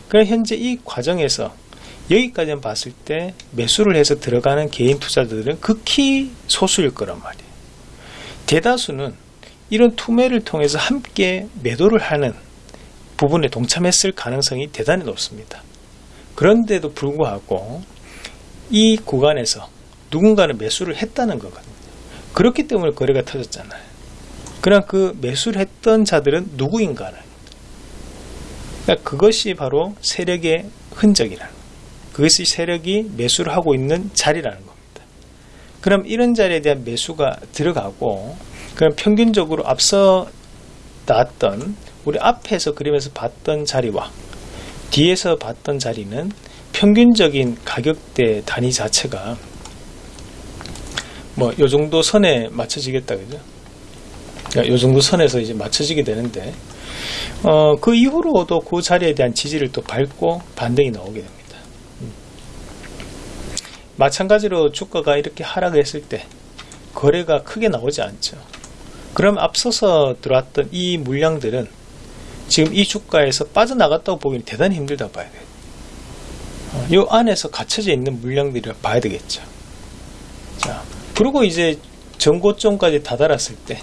그럼 현재 이 과정에서 여기까지만 봤을 때 매수를 해서 들어가는 개인 투자들은 극히 소수일 거란 말이에요. 대다수는 이런 투매를 통해서 함께 매도를 하는 부분에 동참했을 가능성이 대단히 높습니다. 그런데도 불구하고 이 구간에서 누군가는 매수를 했다는 거거든요. 그렇기 때문에 거래가 터졌잖아요. 그럼 그 매수를 했던 자들은 누구인가를 그러니까 그것이 바로 세력의 흔적이라는 그것이 세력이 매수를 하고 있는 자리라는 겁니다. 그럼 이런 자리에 대한 매수가 들어가고 그럼 평균적으로 앞서 나왔던 우리 앞에서 그림에서 봤던 자리와 뒤에서 봤던 자리는 평균적인 가격대 단위 자체가 뭐 요 정도 선에 맞춰지겠다 그죠? 그러니까 요 정도 선에서 이제 맞춰지게 되는데 어, 그 이후로도 그 자리에 대한 지지를 또 밟고 반등이 나오게 됩니다. 음. 마찬가지로 주가가 이렇게 하락했을 때 거래가 크게 나오지 않죠. 그럼 앞서서 들어왔던 이 물량들은 지금 이 주가에서 빠져나갔다고 보기는 대단히 힘들다 봐야 돼요. 어, 이 안에서 갇혀져 있는 물량들을 봐야 되겠죠. 자, 그리고 이제 전고점까지 다다랐을 때,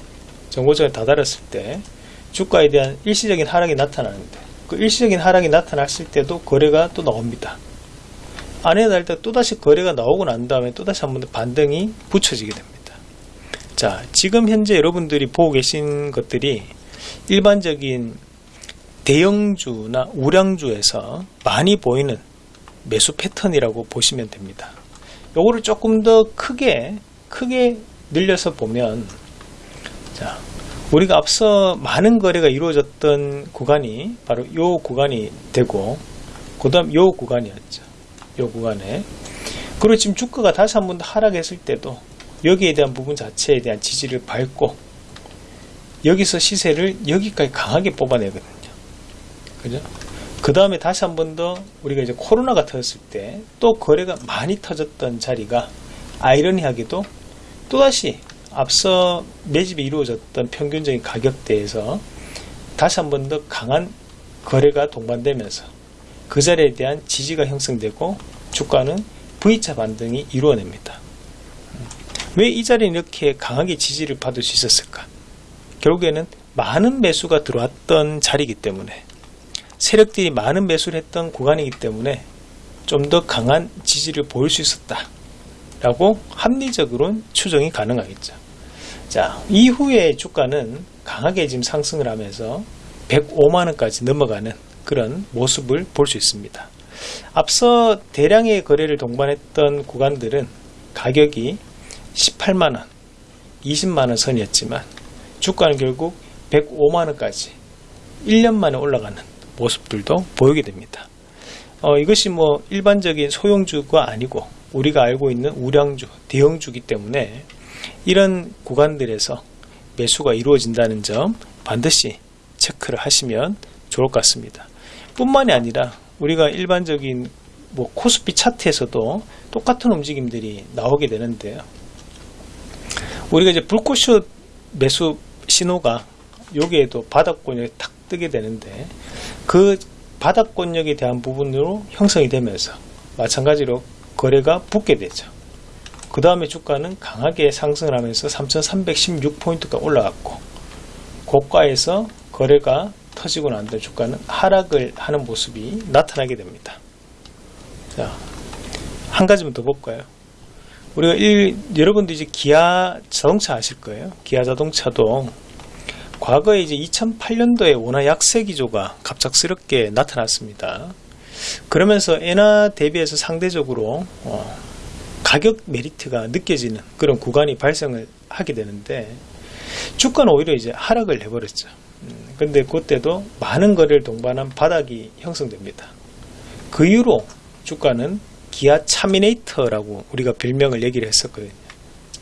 전고점에 다다랐을 때 주가에 대한 일시적인 하락이 나타나는데 그 일시적인 하락이 나타났을 때도 거래가 또 나옵니다. 안에 달 때 또다시 거래가 나오고 난 다음에 또다시 한 번 더 반등이 붙여지게 됩니다. 자, 지금 현재 여러분들이 보고 계신 것들이 일반적인 대형주나 우량주에서 많이 보이는 매수 패턴이라고 보시면 됩니다. 요거를 조금 더 크게 크게 늘려서 보면 자 우리가 앞서 많은 거래가 이루어졌던 구간이 바로 요 구간이 되고 그 다음 요 구간이었죠. 요 구간에 그리고 지금 주가가 다시 한번더 하락했을 때도 여기에 대한 부분 자체에 대한 지지를 밟고 여기서 시세를 여기까지 강하게 뽑아내거든요. 그죠? 그 다음에 다시 한 번 더 우리가 이제 코로나가 터졌을 때 또 거래가 많이 터졌던 자리가 아이러니하게도 또다시 앞서 매집이 이루어졌던 평균적인 가격대에서 다시 한 번 더 강한 거래가 동반되면서 그 자리에 대한 지지가 형성되고 주가는 V자 반등이 이루어냅니다. 왜 이 자리는 이렇게 강하게 지지를 받을 수 있었을까? 결국에는 많은 매수가 들어왔던 자리이기 때문에 세력들이 많은 매수를 했던 구간이기 때문에 좀 더 강한 지지를 보일 수 있었다 라고 합리적으로는 추정이 가능하겠죠 자 이후에 주가는 강하게 지금 상승을 하면서 105만원까지 넘어가는 그런 모습을 볼 수 있습니다 앞서 대량의 거래를 동반했던 구간들은 가격이 18만원 20만원 선이었지만 주가는 결국 105만원까지 1년 만에 올라가는 모습들도 보이게 됩니다. 어, 이것이 뭐 일반적인 소형주가 아니고 우리가 알고 있는 우량주, 대형주기 때문에 이런 구간들에서 매수가 이루어진다는 점 반드시 체크를 하시면 좋을 것 같습니다. 뿐만이 아니라 우리가 일반적인 뭐 코스피 차트에서도 똑같은 움직임들이 나오게 되는데요. 우리가 이제 불꽃슛 매수 신호가 여기에도 바닥권에 탁 뜨게 되는데 그 바닥권역에 대한 부분으로 형성이 되면서 마찬가지로 거래가 붙게 되죠. 그 다음에 주가는 강하게 상승을 하면서 3316포인트가 올라갔고 고가에서 거래가 터지고 난 뒤에 주가는 하락을 하는 모습이 나타나게 됩니다. 자, 한 가지만 더 볼까요? 우리가 일, 여러분도 이제 기아 자동차 아실 거예요. 기아 자동차도 과거에 이제 2008년도에 원화 약세 기조가 갑작스럽게 나타났습니다. 그러면서 엔화 대비해서 상대적으로 어, 가격 메리트가 느껴지는 그런 구간이 발생을 하게 되는데 주가는 오히려 이제 하락을 해버렸죠. 음, 근데 그때도 많은 거래를 동반한 바닥이 형성됩니다. 그 이후로 주가는 기아 차미네이터라고 우리가 별명을 얘기를 했었거든요.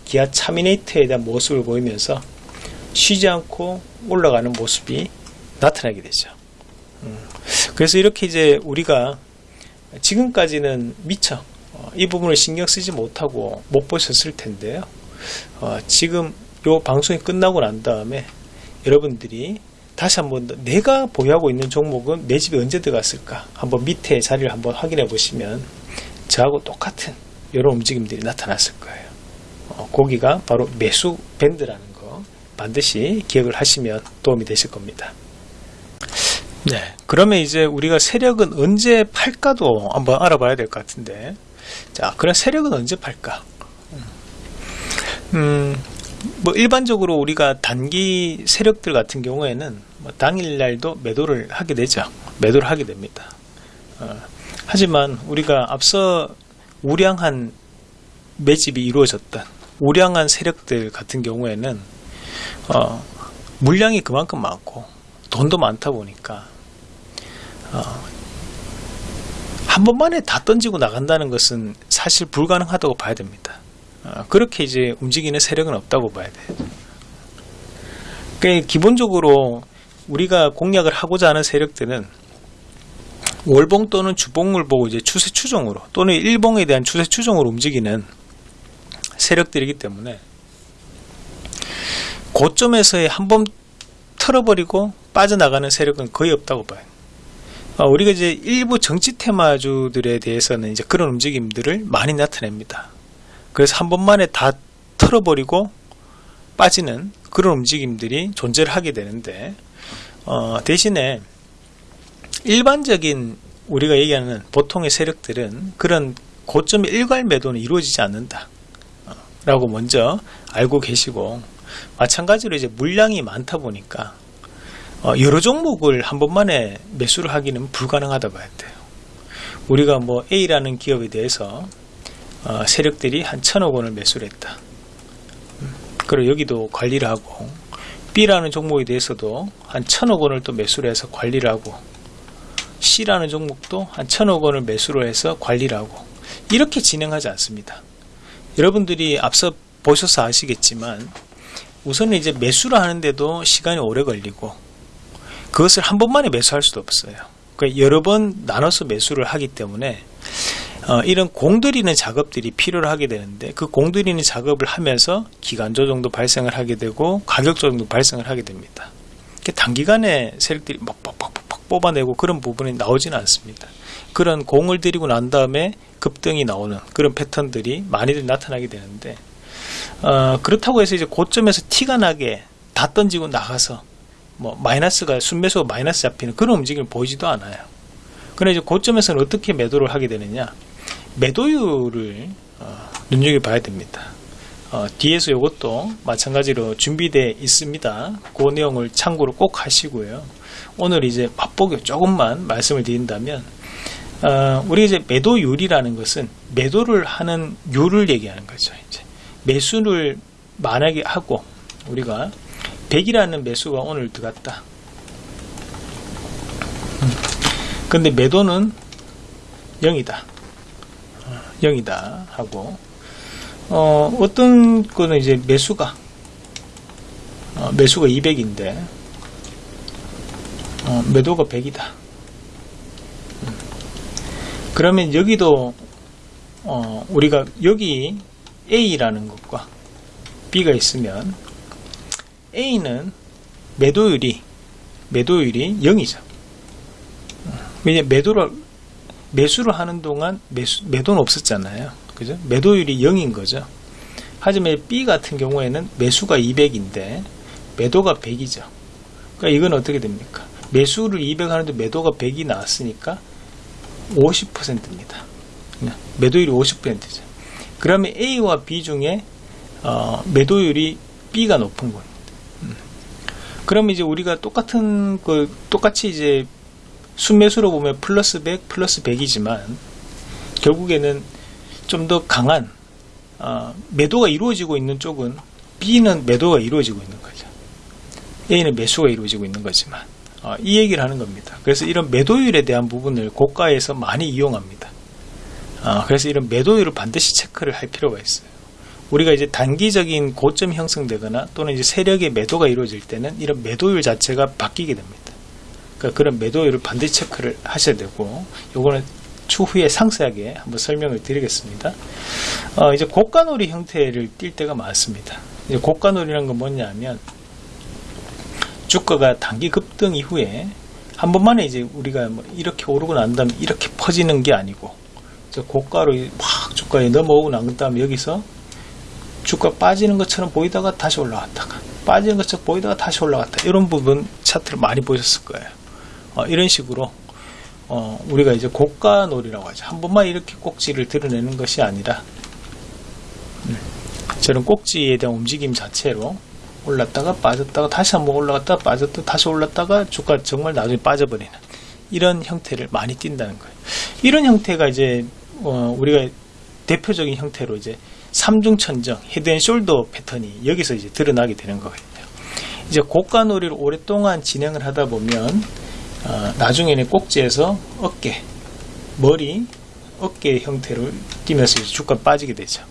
기아 차미네이터에 대한 모습을 보이면서 쉬지 않고 올라가는 모습이 나타나게 되죠. 음, 그래서 이렇게 이제 우리가 지금까지는 미처 어, 이 부분을 신경 쓰지 못하고 못 보셨을 텐데요. 어, 지금 요 방송이 끝나고 난 다음에 여러분들이 다시 한번 더 내가 보유하고 있는 종목은 내 집에 언제 들어갔을까 한번 밑에 자리를 한번 확인해 보시면 저하고 똑같은 이런 움직임들이 나타났을 거예요. 어, 거기가 바로 매수 밴드라는 거 반드시 기억을 하시면 도움이 되실 겁니다. 네, 그러면 이제 우리가 세력은 언제 팔까도 한번 알아봐야 될 것 같은데, 자, 그럼 세력은 언제 팔까? 음, 뭐 일반적으로 우리가 단기 세력들 같은 경우에는 뭐 당일날도 매도를 하게 되죠. 매도를 하게 됩니다. 어, 하지만 우리가 앞서 우량한 매집이 이루어졌던 우량한 세력들 같은 경우에는 어, 물량이 그만큼 많고 돈도 많다 보니까 어, 한 번만에 다 던지고 나간다는 것은 사실 불가능하다고 봐야 됩니다. 어, 그렇게 이제 움직이는 세력은 없다고 봐야 돼요. 그러니까 기본적으로 우리가 공략을 하고자 하는 세력들은 월봉 또는 주봉을 보고 이제 추세 추종으로 또는 일봉에 대한 추세 추종으로 움직이는 세력들이기 때문에 고점에서의 한 번 털어버리고 빠져나가는 세력은 거의 없다고 봐요. 어, 우리가 이제 일부 정치 테마주들에 대해서는 이제 그런 움직임들을 많이 나타냅니다. 그래서 한 번만에 다 털어버리고 빠지는 그런 움직임들이 존재를 하게 되는데 어, 대신에 일반적인 우리가 얘기하는 보통의 세력들은 그런 고점의 일괄 매도는 이루어지지 않는다. 어, 라고 먼저 알고 계시고 마찬가지로 이제 물량이 많다 보니까 어, 여러 종목을 한 번만에 매수를 하기는 불가능하다 봐야 돼요. 우리가 뭐 A라는 기업에 대해서 어, 세력들이 한 천억 원을 매수를 했다. 음, 그리고 여기도 관리를 하고 B라는 종목에 대해서도 한 천억 원을 또 매수를 해서 관리를 하고 C라는 종목도 한 천억 원을 매수를 해서 관리를 하고 이렇게 진행하지 않습니다. 여러분들이 앞서 보셔서 아시겠지만 우선은 이제 매수를 하는데도 시간이 오래 걸리고 그것을 한 번만에 매수할 수도 없어요. 그러니까 여러 번 나눠서 매수를 하기 때문에 어, 이런 공들이는 작업들이 필요를 하게 되는데 그 공들이는 작업을 하면서 기간 조정도 발생을 하게 되고 가격 조정도 발생을 하게 됩니다. 단기간에 세력들이 막 빡빡빡 뽑아내고 그런 부분이 나오지는 않습니다. 그런 공을 들이고 난 다음에 급등이 나오는 그런 패턴들이 많이들 나타나게 되는데 어, 그렇다고 해서 이제 고점에서 티가 나게 다 던지고 나가서 뭐 마이너스가 순매수가 마이너스 잡히는 그런 움직임을 보이지도 않아요. 그런데 이제 고점에서는 어떻게 매도를 하게 되느냐? 매도율을 어, 눈여겨봐야 됩니다. 어, 뒤에서 이것도 마찬가지로 준비되어 있습니다. 그 내용을 참고로 꼭 하시고요. 오늘 이제 맛보기 조금만 말씀을 드린다면 어, 우리 이제 매도율이라는 것은 매도를 하는 율을 얘기하는 거죠. 이제 매수를 만약에 하고 우리가 100이라는 매수가 오늘 들어갔다. 음. 근데 매도는 0이다. 0이다 하고 어, 어떤 거는 이제 매수가 어, 매수가 200인데 어, 매도가 100이다 음. 그러면 여기도 어, 우리가 여기 A라는 것과 B가 있으면 A는 매도율이 매도율이 0이죠 왜냐 매도를 매수를 하는 동안 매수, 매도는 없었잖아요. 그죠? 매도율이 0인 거죠. 하지만 B 같은 경우에는 매수가 200인데 매도가 100이죠. 그러니까 이건 어떻게 됩니까? 매수를 200 하는데 매도가 100이 나왔으니까 50%입니다. 매도율이 50%죠. 그러면 A와 B 중에 어, 매도율이 B가 높은 겁니다. 음. 그러면 이제 우리가 똑같은 그 똑같이 이제 순매수로 보면 플러스 100 플러스 100이지만 결국에는 좀 더 강한 어, 매도가 이루어지고 있는 쪽은 B는 매도가 이루어지고 있는 거죠. A는 매수가 이루어지고 있는 거지만 어, 이 얘기를 하는 겁니다. 그래서 이런 매도율에 대한 부분을 고가에서 많이 이용합니다. 어, 그래서 이런 매도율을 반드시 체크를 할 필요가 있어요. 우리가 이제 단기적인 고점이 형성되거나 또는 이제 세력의 매도가 이루어질 때는 이런 매도율 자체가 바뀌게 됩니다. 그러니까 그런 매도율을 반드시 체크를 하셔야 되고 요거는 추후에 상세하게 한번 설명을 드리겠습니다. 어, 이제 고가놀이 형태를 띌 때가 많습니다. 이제 고가놀이라는 건 뭐냐면 주가가 단기 급등 이후에 한 번만에 이제 우리가 뭐 이렇게 오르고 난 다음에 이렇게 퍼지는 게 아니고 고가로 막 주가에 넘어오고 난 다음에 여기서 주가 빠지는 것처럼 보이다가 다시 올라갔다가 빠지는 것처럼 보이다가 다시 올라갔다 이런 부분 차트를 많이 보셨을 거예요 어, 이런 식으로 어, 우리가 이제 고가 놀이라고 하죠 한 번만 이렇게 꼭지를 드러내는 것이 아니라 음, 저런 꼭지에 대한 움직임 자체로 올랐다가 빠졌다가 다시 한번 올라갔다가 빠졌다가 다시 올랐다가 주가 정말 나중에 빠져버리는 이런 형태를 많이 띈다는 거예요 이런 형태가 이제 어, 우리가 대표적인 형태로 이제 삼중천정 헤드앤숄더 패턴이 여기서 이제 드러나게 되는 거거든요. 이제 고가 놀이를 오랫동안 진행을 하다 보면 어, 나중에는 꼭지에서 어깨, 머리, 어깨 형태를 띄면서 주가 빠지게 되죠.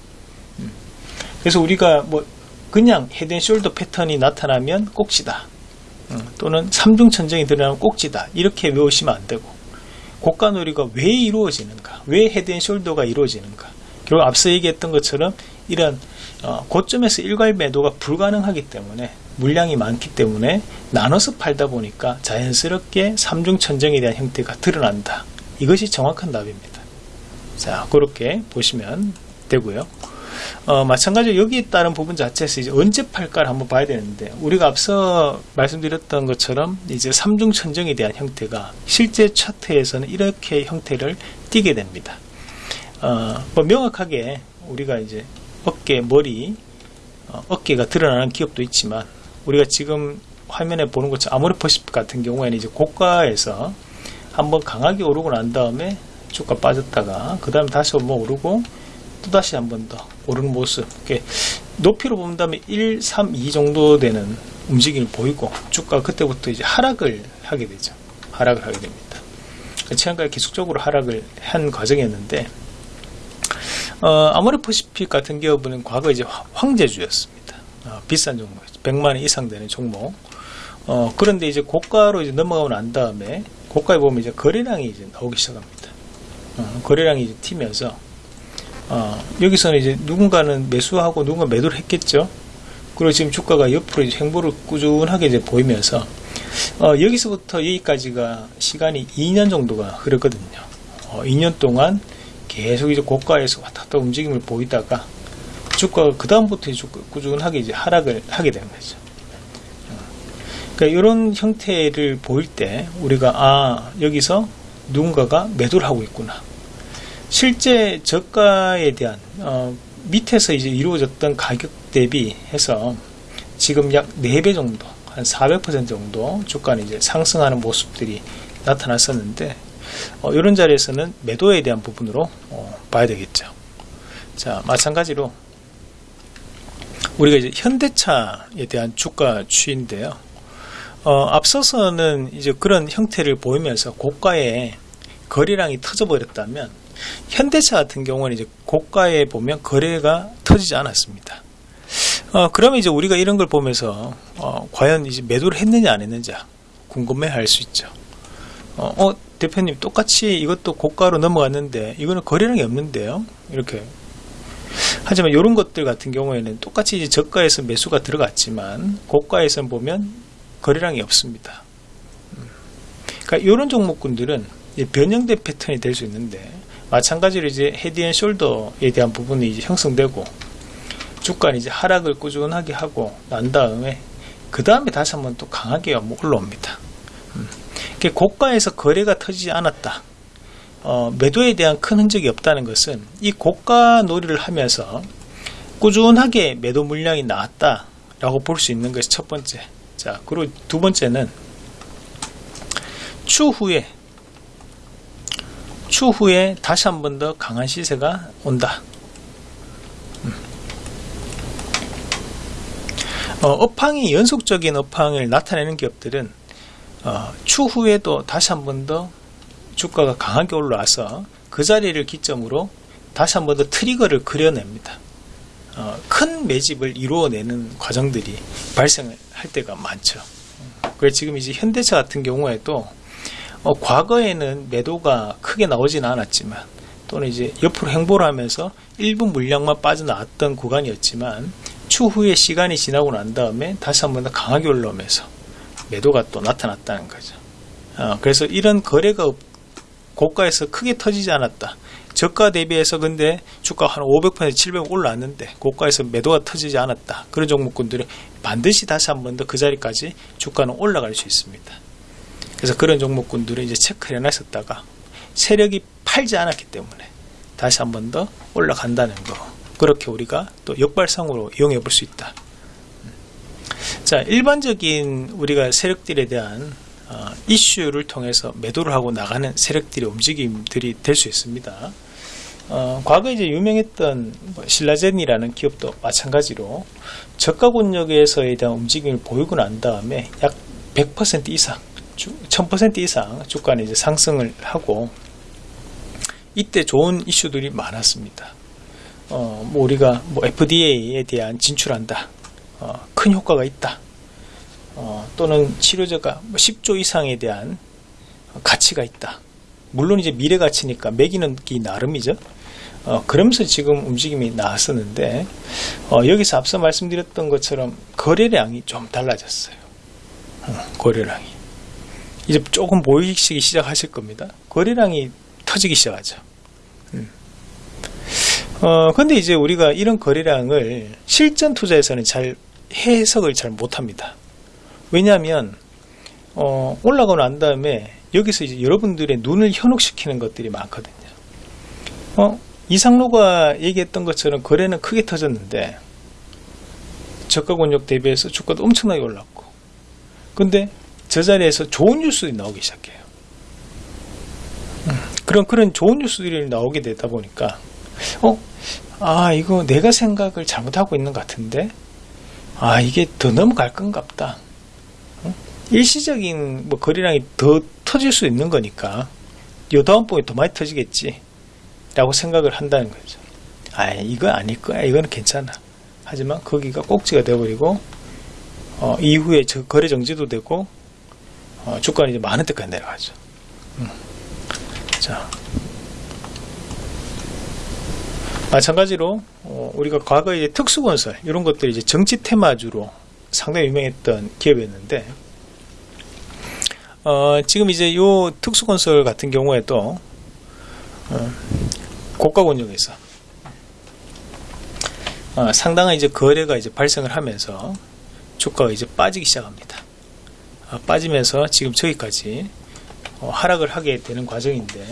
음. 그래서 우리가 뭐 그냥 헤드앤숄더 패턴이 나타나면 꼭지다. 음, 또는 삼중천정이 드러나면 꼭지다. 이렇게 외우시면 안 되고 고가 놀이가 왜 이루어지는가? 왜 헤드앤숄더가 이루어지는가? 결국 앞서 얘기했던 것처럼 이런 어, 고점에서 일괄 매도가 불가능하기 때문에 물량이 많기 때문에 나눠서 팔다 보니까 자연스럽게 삼중 천정에 대한 형태가 드러난다. 이것이 정확한 답입니다. 자, 그렇게 보시면 되고요. 어, 마찬가지로 여기에 따른 부분 자체에서 이제 언제 팔까를 한번 봐야 되는데 우리가 앞서 말씀드렸던 것처럼 이제 삼중 천정에 대한 형태가 실제 차트에서는 이렇게 형태를 띠게 됩니다. 어, 뭐 명확하게 우리가 이제 어깨, 머리, 어, 어깨가 드러나는 기업도 있지만 우리가 지금 화면에 보는 것처럼 아모레퍼시픽 같은 경우에는 이제 고가에서 한번 강하게 오르고 난 다음에 주가 빠졌다가 그 다음에 다시 한번 오르고 또 다시 한 번 더 오르는 모습. 이렇게 높이로 본다면 1, 3, 2 정도 되는 움직임을 보이고 주가 그때부터 이제 하락을 하게 되죠. 하락을 하게 됩니다. 최근까지 계속적으로 하락을 한 과정이었는데 어, 아모레퍼시픽 같은 기업은 과거 이제 황제주였습니다. 어, 비싼 종목, 100만 원 이상 되는 종목. 어, 그런데 이제 고가로 이제 넘어가고 난 다음에 고가에 보면 이제 거래량이 이제 나오기 시작합니다. 어, 거래량이 이제 튀면서 어, 여기서는 이제 누군가는 매수하고 누군가 매도를 했겠죠. 그리고 지금 주가가 옆으로 이제 행보를 꾸준하게 이제 보이면서 어, 여기서부터 여기까지가 시간이 2년 정도가 흐르거든요. 2년 어, 동안 계속 이제 고가에서 왔다 갔다 움직임을 보이다가 주가가 그 다음부터 꾸준하게 이제 하락을 하게 되는 거죠. 그러니까 이런 형태를 보일 때 우리가 아 여기서 누군가가 매도를 하고 있구나. 실제 저가에 대한 어, 밑에서 이제 이루어졌던 가격 대비해서 지금 약 4배 정도 한 400% 정도 주가는 이제 상승하는 모습들이 나타났었는데 어, 이런 자리에서는 매도에 대한 부분으로 어, 봐야 되겠죠. 자, 마찬가지로 우리가 이제 현대차에 대한 주가 추인데요. 어, 앞서서는 이제 그런 형태를 보이면서 고가에 거래량이 터져버렸다면 현대차 같은 경우는 이제 고가에 보면 거래가 터지지 않았습니다. 어, 그러면 이제 우리가 이런 걸 보면서 어, 과연 이제 매도를 했느냐 안 했느냐 궁금해 할 수 있죠. 어, 어, 대표님 똑같이 이것도 고가로 넘어갔는데 이거는 거래량이 없는데요 이렇게 하지만 이런 것들 같은 경우에는 똑같이 이제 저가에서 매수가 들어갔지만 고가에서 보면 거래량이 없습니다 음. 그러니까 이런 종목군들은 변형된 패턴이 될 수 있는데 마찬가지로 이제 헤드앤 숄더에 대한 부분이 이제 형성되고 주가는 이제 하락을 꾸준하게 하고 난 다음에 그 다음에 다시 한번 또 강하게 뭐 올라옵니다. 음. 고가에서 거래가 터지지 않았다. 어, 매도에 대한 큰 흔적이 없다는 것은 이 고가 놀이를 하면서 꾸준하게 매도 물량이 나왔다 라고 볼 수 있는 것이 첫 번째. 자, 그리고 두 번째는 추후에 추후에 다시 한 번 더 강한 시세가 온다. 음. 어, 업황이 연속적인 업황을 나타내는 기업들은 어, 추후에도 다시 한 번 더 주가가 강하게 올라와서 그 자리를 기점으로 다시 한 번 더 트리거를 그려냅니다. 어, 큰 매집을 이루어내는 과정들이 발생할 때가 많죠. 그래서 지금 이제 현대차 같은 경우에도 어, 과거에는 매도가 크게 나오지는 않았지만 또는 이제 옆으로 행보를 하면서 일부 물량만 빠져나왔던 구간이었지만 추후에 시간이 지나고 난 다음에 다시 한 번 더 강하게 올라오면서 매도가 또 나타났다는 거죠. 어, 그래서 이런 거래가 고가에서 크게 터지지 않았다. 저가 대비해서 근데 주가 한 500% 700 올라왔는데 고가에서 매도가 터지지 않았다. 그런 종목군들은 반드시 다시 한 번 더 그 자리까지 주가는 올라갈 수 있습니다. 그래서 그런 종목군들은 이제 체크를 해놨었다가 세력이 팔지 않았기 때문에 다시 한 번 더 올라간다는 거. 그렇게 우리가 또 역발상으로 이용해 볼 수 있다. 자, 일반적인 우리가 세력들에 대한 어, 이슈를 통해서 매도를 하고 나가는 세력들의 움직임들이 될 수 있습니다. 어, 과거 이제 유명했던 뭐 신라젠이라는 기업도 마찬가지로 저가 권역에서에 대한 움직임을 보이고 난 다음에 약 100% 이상, 1000% 이상 주가는 이제 상승을 하고 이때 좋은 이슈들이 많았습니다. 어, 뭐 우리가 뭐 FDA에 대한 진출한다, 어, 큰 효과가 있다. 어, 또는 치료제가 10조 뭐 이상에 대한 가치가 있다. 물론 이제 미래 가치니까 매기는 게 나름이죠. 어, 그러면서 지금 움직임이 나왔었는데 어, 여기서 앞서 말씀드렸던 것처럼 거래량이 좀 달라졌어요. 어, 거래량이 이제 조금 보이기 시작하실 겁니다. 거래량이 터지기 시작하죠. 음. 어, 근데 이제 우리가 이런 거래량을 실전 투자에서는 잘 해석을 잘 못합니다. 왜냐하면 어, 올라가고 난 다음에 여기서 이제 여러분들의 눈을 현혹시키는 것들이 많거든요. 어, 이상로가 얘기했던 것처럼 거래는 크게 터졌는데 저가 권역 대비해서 주가도 엄청나게 올랐고 근데 저 자리에서 좋은 뉴스들이 나오기 시작해요. 음, 그런 그런 좋은 뉴스들이 나오게 되다 보니까 어, 아 이거 내가 생각을 잘못하고 있는 것 같은데 아 이게 더 넘어갈 건갑다. 일시적인 뭐 거래량이 더 터질 수 있는 거니까 요 다음 번에 더 많이 터지겠지 라고 생각을 한다는 거죠. 아 이거 아닐 거야. 이거는 괜찮아. 하지만 거기가 꼭지가 되어버리고 어, 이후에 저 거래 정지도 되고 어, 주가는 이제 많은 데까지 내려가죠. 음. 자. 마찬가지로 어, 우리가 과거에 특수건설 이런 것들이 이제 정치 테마주로 상당히 유명했던 기업이었는데 어, 지금 이제 요 특수건설 같은 경우에도 어, 고가 권역에서 어, 상당한 이제 거래가 이제 발생을 하면서 주가가 이제 빠지기 시작합니다. 어, 빠지면서 지금 저기까지 어, 하락을 하게 되는 과정인데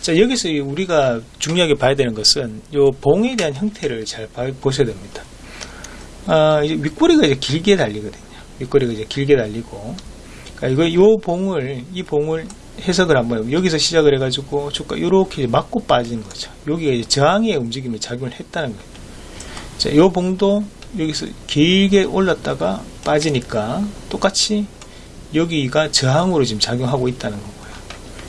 자 여기서 우리가 중요하게 봐야 되는 것은 요 봉에 대한 형태를 잘 보셔야 됩니다. 아, 이제 윗꼬리가 이제 길게 달리거든요. 윗꼬리가 이제 길게 달리고 그러니까 이거 요 봉을 이 봉을 해석을 한번 여기서 시작을 해가지고 주가 이렇게 맞고 빠지는 거죠. 여기가 이제 저항의 움직임에 작용을 했다는 거예요. 자, 요 봉도 여기서 길게 올랐다가 빠지니까 똑같이 여기가 저항으로 지금 작용하고 있다는 거고요.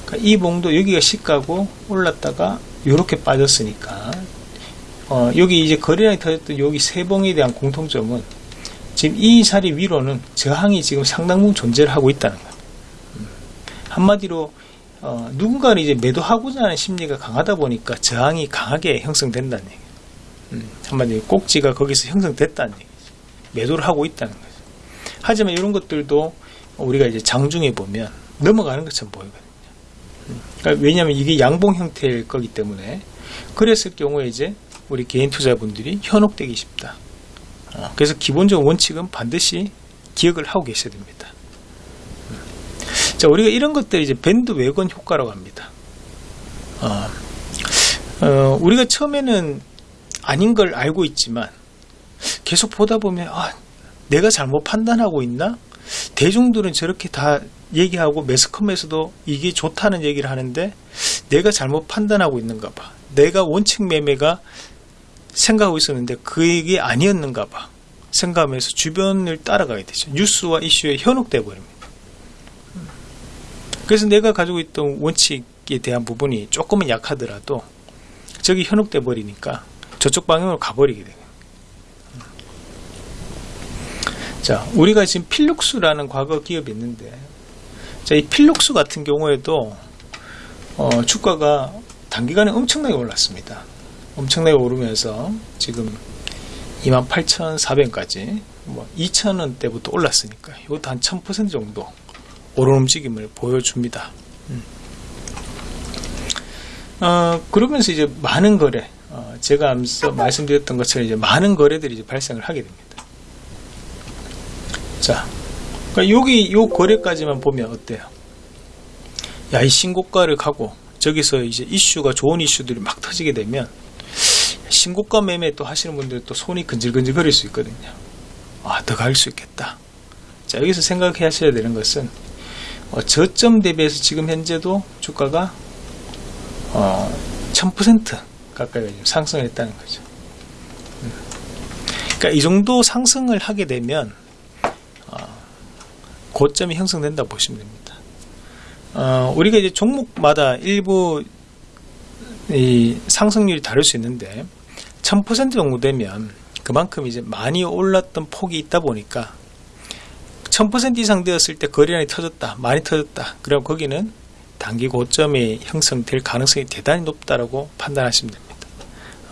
그러니까 이 봉도 여기가 시가고 올랐다가 이렇게 빠졌으니까 어, 여기 이제 거래량이 터졌던 여기 세 봉에 대한 공통점은 지금 이 자리 위로는 저항이 지금 상당 부분 존재를 하고 있다는 거예요. 음. 한마디로 어, 누군가를 이제 매도하고자 하는 심리가 강하다 보니까 저항이 강하게 형성된다는 얘기예요. 음, 한마디로 꼭지가 거기서 형성됐다는 얘기죠. 매도를 하고 있다는 거죠. 하지만 이런 것들도 우리가 이제 장중에 보면 넘어가는 것처럼 보이거든요. 음. 그러니까 왜냐하면 이게 양봉 형태일 거기 때문에 그랬을 경우에 이제 우리 개인 투자분들이 현혹되기 쉽다. 어, 그래서 기본적 원칙은 반드시 기억을 하고 계셔야 됩니다. 음. 자, 우리가 이런 것들 이제 밴드 웨건 효과라고 합니다. 어, 어, 우리가 처음에는 아닌 걸 알고 있지만 계속 보다 보면 아, 내가 잘못 판단하고 있나? 대중들은 저렇게 다 얘기하고 매스컴에서도 이게 좋다는 얘기를 하는데 내가 잘못 판단하고 있는가 봐. 내가 원칙 매매가 생각하고 있었는데 그게 아니었는가 봐. 생각하면서 주변을 따라가게 되죠. 뉴스와 이슈에 현혹돼 버립니다. 그래서 내가 가지고 있던 원칙에 대한 부분이 조금은 약하더라도 저기 현혹돼 버리니까 저쪽 방향으로 가버리게 돼요. 자, 우리가 지금 필룩스라는 과거 기업이 있는데, 자, 이 필룩스 같은 경우에도, 어, 주가가 단기간에 엄청나게 올랐습니다. 엄청나게 오르면서 지금 28,400까지, 뭐, 2,000원대부터 올랐으니까, 이것도 한 1000% 정도 오른 움직임을 보여줍니다. 음. 어, 그러면서 이제 많은 거래, 어, 제가 앞서 말씀드렸던 것처럼 이제 많은 거래들이 이제 발생을 하게 됩니다. 자, 그러니까 여기 요 거래까지만 보면 어때요? 야, 이 신고가를 가고 저기서 이제 이슈가 좋은 이슈들이 막 터지게 되면 신고가 매매 또 하시는 분들 또 손이 근질근질 거릴 수 있거든요. 아, 더 갈 수 있겠다. 자, 여기서 생각해 하셔야 되는 것은 어, 저점 대비해서 지금 현재도 주가가 어, 1000% 가까이 상승을 했다는 거죠. 음. 그러니까 이 정도 상승을 하게 되면 고점이 형성된다고 보시면 됩니다. 어, 우리가 이제 종목마다 일부 이 상승률이 다를 수 있는데 1000% 정도 되면 그만큼 이제 많이 올랐던 폭이 있다 보니까 1000% 이상 되었을 때 거래량이 터졌다, 많이 터졌다. 그럼 거기는 단기 고점이 형성될 가능성이 대단히 높다라고 판단하시면 됩니다.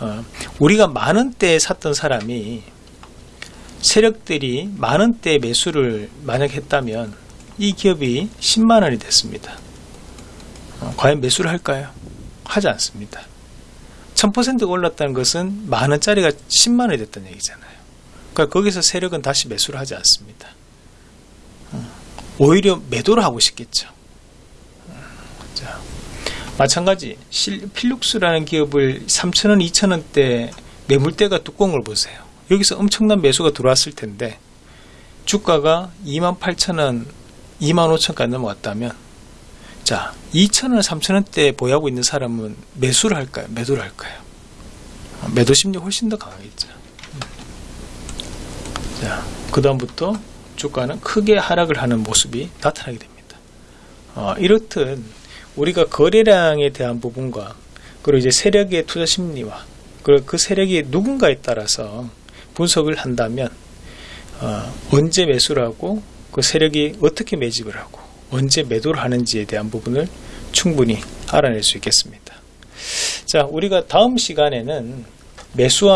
어, 우리가 만 원대에 샀던 사람이 세력들이 만 원대 매수를 만약 했다면 이 기업이 10만 원이 됐습니다. 어, 과연 매수를 할까요? 하지 않습니다. 1000% 올랐다는 것은 만 원짜리가 10만 원이 됐다는 얘기잖아요. 그러니까 거기서 세력은 다시 매수를 하지 않습니다. 어, 오히려 매도를 하고 싶겠죠. 어, 자, 마찬가지 필룩스라는 기업을 3천원, 2천원대 매물대가 걸 보세요. 여기서 엄청난 매수가 들어왔을 텐데 주가가 28,000원, 25,000원까지 넘어왔다면 자, 2,000원, 3,000원대 보유하고 있는 사람은 매수를 할까요? 매도를 할까요? 매도 심리 훨씬 더 강하겠죠. 자, 그 다음부터 주가는 크게 하락을 하는 모습이 나타나게 됩니다. 어, 이렇듯 우리가 거래량에 대한 부분과 그리고 이제 세력의 투자 심리와 그리고 그 세력이 누군가에 따라서 분석을 한다면 어, 언제 매수를 하고 그 세력이 어떻게 매집을 하고 언제 매도를 하는지에 대한 부분을 충분히 알아낼 수 있겠습니다. 자, 우리가 다음 시간에는 매수와